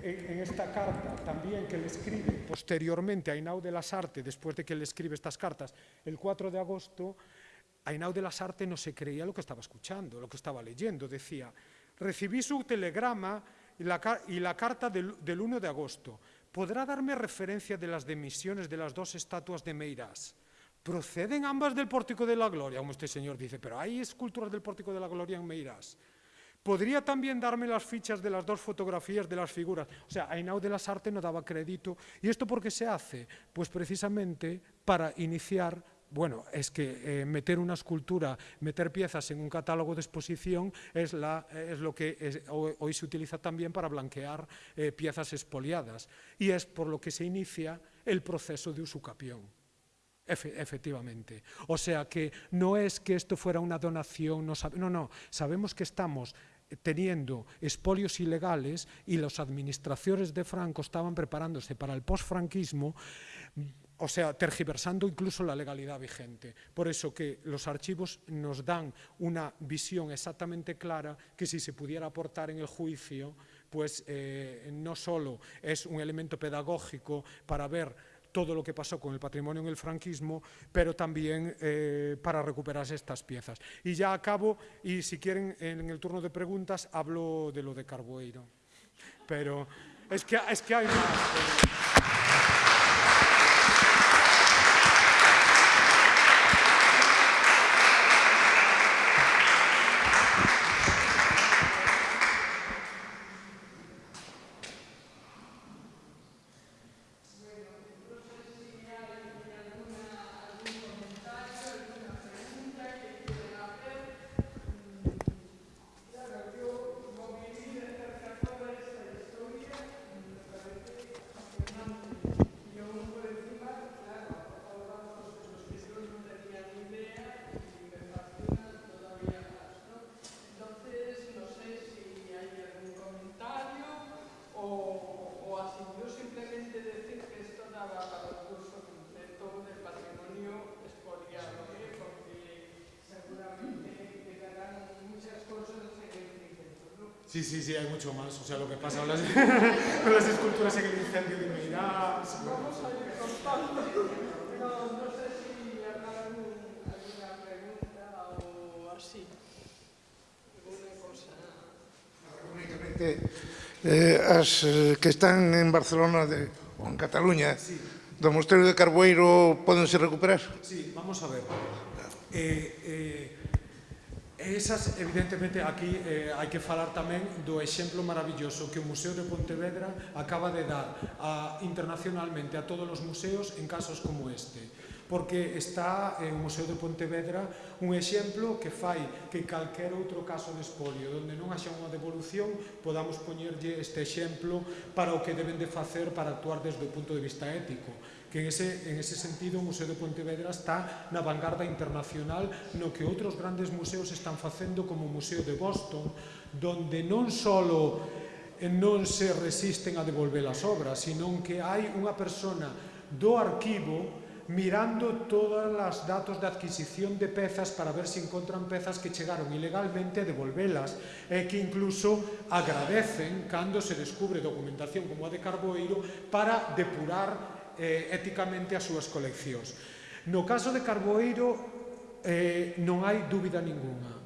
en esta carta también que le escribe posteriormente a Inau de las Artes, después de que le escribe estas cartas, el 4 de agosto, Ainau de las Artes no se creía lo que estaba escuchando, lo que estaba leyendo. Decía, recibí su telegrama y la, y la carta del, del, 1 de agosto. ¿Podrá darme referencia de las demisiones de las dos estatuas de Meirás? ¿Proceden ambas del Pórtico de la Gloria? Como este señor dice, pero hay esculturas del Pórtico de la Gloria en Meirás. ¿Podría también darme las fichas de las dos fotografías de las figuras? O sea, Ainau de las Artes no daba crédito. ¿Y esto por qué se hace? Pues precisamente para iniciar bueno, es que eh, meter una escultura, meter piezas en un catálogo de exposición es, la, lo que hoy, se utiliza también para blanquear eh, piezas expoliadas. Y es por lo que se inicia el proceso de usucapión. Efe, efectivamente. O sea que no es que esto fuera una donación, no, sabe, no, no, sabemos que estamos teniendo espolios ilegales y las administraciones de Franco estaban preparándose para el posfranquismo o sea, tergiversando incluso la legalidad vigente. Por eso que los archivos nos dan una visión exactamente clara que si se pudiera aportar en el juicio, pues eh, no solo es un elemento pedagógico para ver todo lo que pasó con el patrimonio en el franquismo, pero también eh, para recuperarse estas piezas. Y ya acabo, y si quieren en el turno de preguntas, hablo de lo de Carboeiro. Pero es que, es que hay más. Eh. Sí, sí, sí, hay mucho más. O sea, lo que pasa con las, con las esculturas en el incendio de Meirá... Vamos a ir contando, pero no sé si habrá alguna pregunta o así. Alguna cosa... Únicamente, eh, as eh, que están en Barcelona de, ou en Cataluña, sí. do Mosteiro de Carboeiro, podense recuperar? Sí, vamos a ver. Eh, eh, esas, evidentemente, aquí eh, hai que falar tamén do exemplo maravilloso que o Museo de Pontevedra acaba de dar a, internacionalmente a todos os museos en casos como este porque está eh, o Museo de Pontevedra un exemplo que fai que calquer outro caso de espolio donde non haxa unha devolución podamos poñerlle este exemplo para o que deben de facer para actuar desde o punto de vista ético que en ese, en ese sentido o Museo de Pontevedra está na vanguarda internacional no que outros grandes museos están facendo como o Museo de Boston donde non só non se resisten a devolver as obras senón que hai unha persona do arquivo mirando todas as datos de adquisición de pezas para ver si encontran pezas que chegaron ilegalmente e devolvelas e que incluso agradecen cando se descubre documentación como a de Carboeiro para depurar eh, éticamente as súas coleccións. No caso de Carboeiro eh, non hai dúbida ninguna.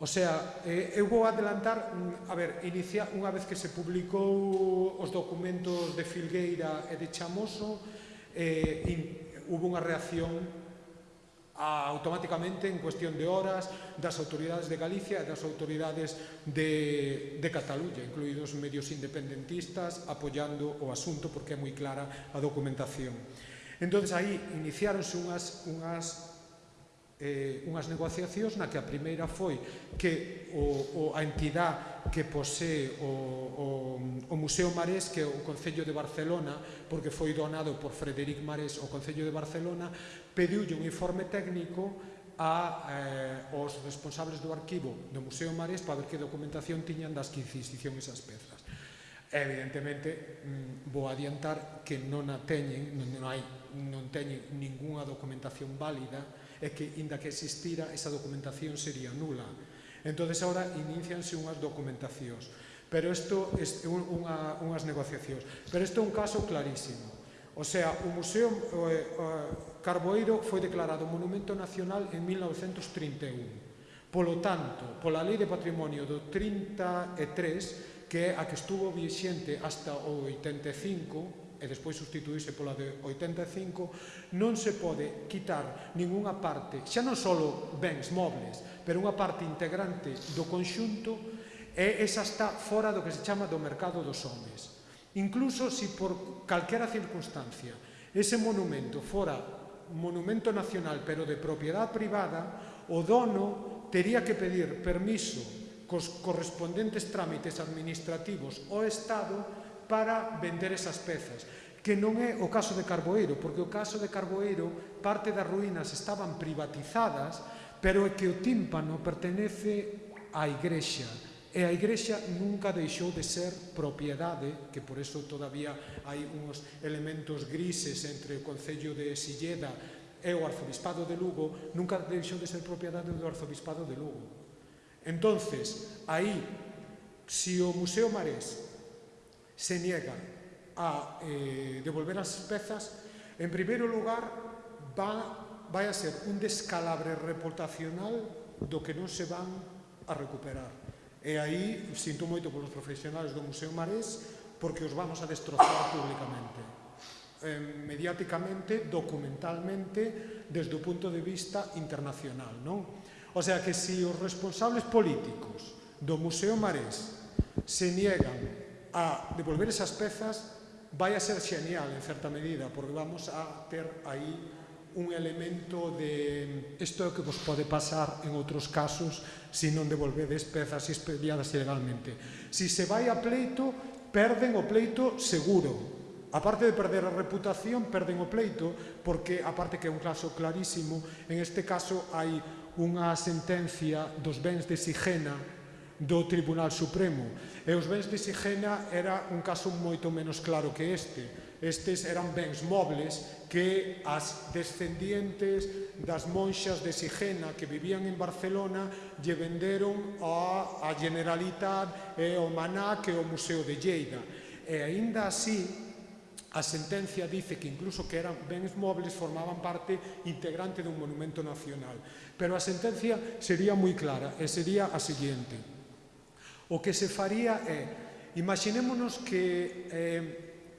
O sea, eh, eu vou adelantar, mm, a ver, inicia, unha vez que se publicou os documentos de Filgueira e de Chamoso, eh, in, hubo unha reacción a, automáticamente en cuestión de horas das autoridades de Galicia e das autoridades de, de Cataluña, incluídos medios independentistas apoyando o asunto porque é moi clara a documentación. Entón, aí iniciáronse unhas, unhas eh, unhas negociacións na que a primeira foi que o, o, a entidad que posee o, o, o Museo Marés que é o Concello de Barcelona porque foi donado por Frederic Marés o Concello de Barcelona pediulle un informe técnico a eh, os responsables do arquivo do Museo Marés para ver que documentación tiñan das que Inquisición esas pezas. Evidentemente mm, vou adiantar que non a teñen non, non hai non teñen ningunha documentación válida é que, inda que existira, esa documentación sería nula. Entón, agora inicianse unhas documentacións, pero isto é unha, unhas negociacións. Pero isto é un caso clarísimo. O sea, o Museo eh, Carboeiro foi declarado Monumento Nacional en 1931. Polo tanto, pola Lei de Patrimonio do 33, que é a que estuvo vixente hasta o 85, e despois sustituíse pola de 85, non se pode quitar ningunha parte, xa non só bens mobles, pero unha parte integrante do conxunto e esa está fora do que se chama do mercado dos homes. Incluso se si por calquera circunstancia ese monumento fora monumento nacional pero de propiedade privada, o dono tería que pedir permiso cos correspondentes trámites administrativos ao Estado para vender esas pezas que non é o caso de Carboeiro, porque o caso de Carboeiro parte das ruínas estaban privatizadas, pero é que o tímpano pertenece á igrexa, e a igrexa nunca deixou de ser propiedade, que por eso todavía hai uns elementos grises entre o Concello de Silleda e o Arzobispado de Lugo, nunca deixou de ser propiedade do Arzobispado de Lugo. Entonces, aí, se o Museo Marés se niegan a eh, devolver as pezas, en primeiro lugar, va, vai a ser un descalabre reputacional do que non se van a recuperar. E aí, sinto moito polos profesionales do Museo Marés, porque os vamos a destrozar públicamente. Eh, mediáticamente, documentalmente, desde o punto de vista internacional. Non? O sea que se si os responsables políticos do Museo Marés se niegan a devolver esas pezas vai a ser xenial en certa medida porque vamos a ter aí un elemento de isto é o que vos pode pasar en outros casos se non devolvedes pezas expediadas ilegalmente. Se se vai a pleito, perden o pleito seguro. A parte de perder a reputación, perden o pleito porque, aparte que é un caso clarísimo, en este caso hai unha sentencia dos bens de Sigena do Tribunal Supremo. E os bens de Sigena era un caso moito menos claro que este. Estes eran bens mobles que as descendientes das monxas de Sigena que vivían en Barcelona lle venderon a, a Generalitat e o Manac e o Museo de Lleida. E aínda así, A sentencia dice que incluso que eran bens mobles formaban parte integrante dun monumento nacional. Pero a sentencia sería moi clara e sería a seguinte. O que se faría é, imaginémonos que, eh,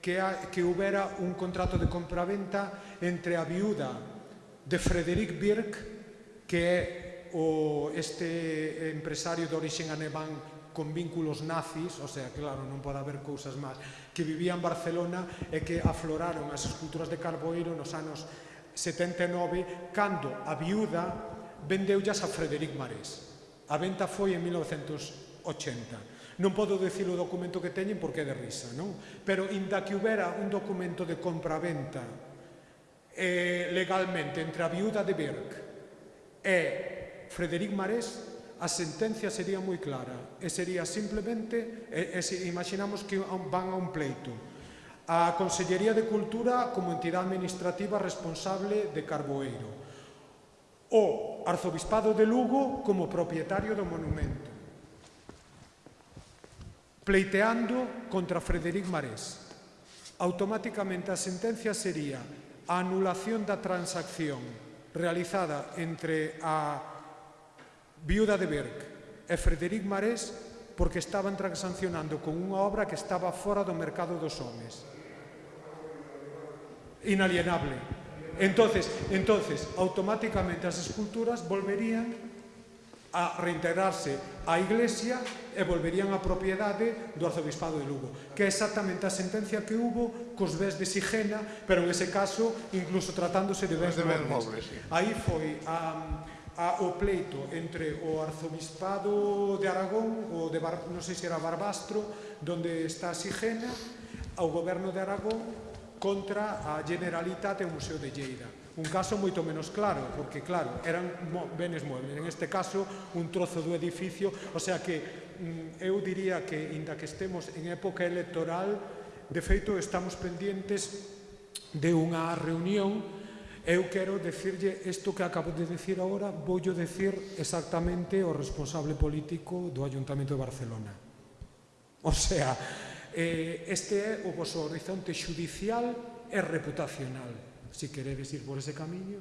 que, a, que houbera un contrato de compraventa entre a viuda de Frederic Birk, que é o, este empresario de orixen alemán con vínculos nazis, o sea, claro, non pode haber cousas máis, que vivía en Barcelona e que afloraron as esculturas de Carboeiro nos anos 79, cando a viuda vendeullas a Frederic Marés. A venta foi en 1900 80. Non podo dicir o documento que teñen porque é de risa, non? Pero inda que houbera un documento de compraventa eh, legalmente entre a viuda de Berg e Frederic Marés, a sentencia sería moi clara e sería simplemente, e, e se imaginamos que van a un pleito, a Consellería de Cultura como entidade administrativa responsable de Carboeiro, o Arzobispado de Lugo como propietario do monumento, pleiteando contra Frederic Marés. Automáticamente a sentencia sería a anulación da transacción realizada entre a viuda de Berg e Frederic Marés porque estaban transaccionando con unha obra que estaba fora do mercado dos homes. Inalienable. Entonces, entonces, automáticamente as esculturas volverían a reintegrarse á Iglesia e volverían á propiedade do Arzobispado de Lugo, que é exactamente a sentencia que hubo cos bens de Sigena, pero en ese caso incluso tratándose de bens de mobles. mobles sí. Aí foi a, a, o pleito entre o Arzobispado de Aragón, o de Bar, non sei se era Barbastro, donde está Sigena, ao goberno de Aragón contra a Generalitat e o Museo de Lleida un caso moito menos claro, porque claro, eran mo benes muebles, en este caso un trozo do edificio, o sea que mm, eu diría que, inda que estemos en época electoral, de feito estamos pendientes de unha reunión Eu quero decirlle isto que acabo de decir agora, voullo decir exactamente o responsable político do Ayuntamento de Barcelona. O sea, eh, este é o vosso horizonte judicial e reputacional se queredes ir por ese camiño.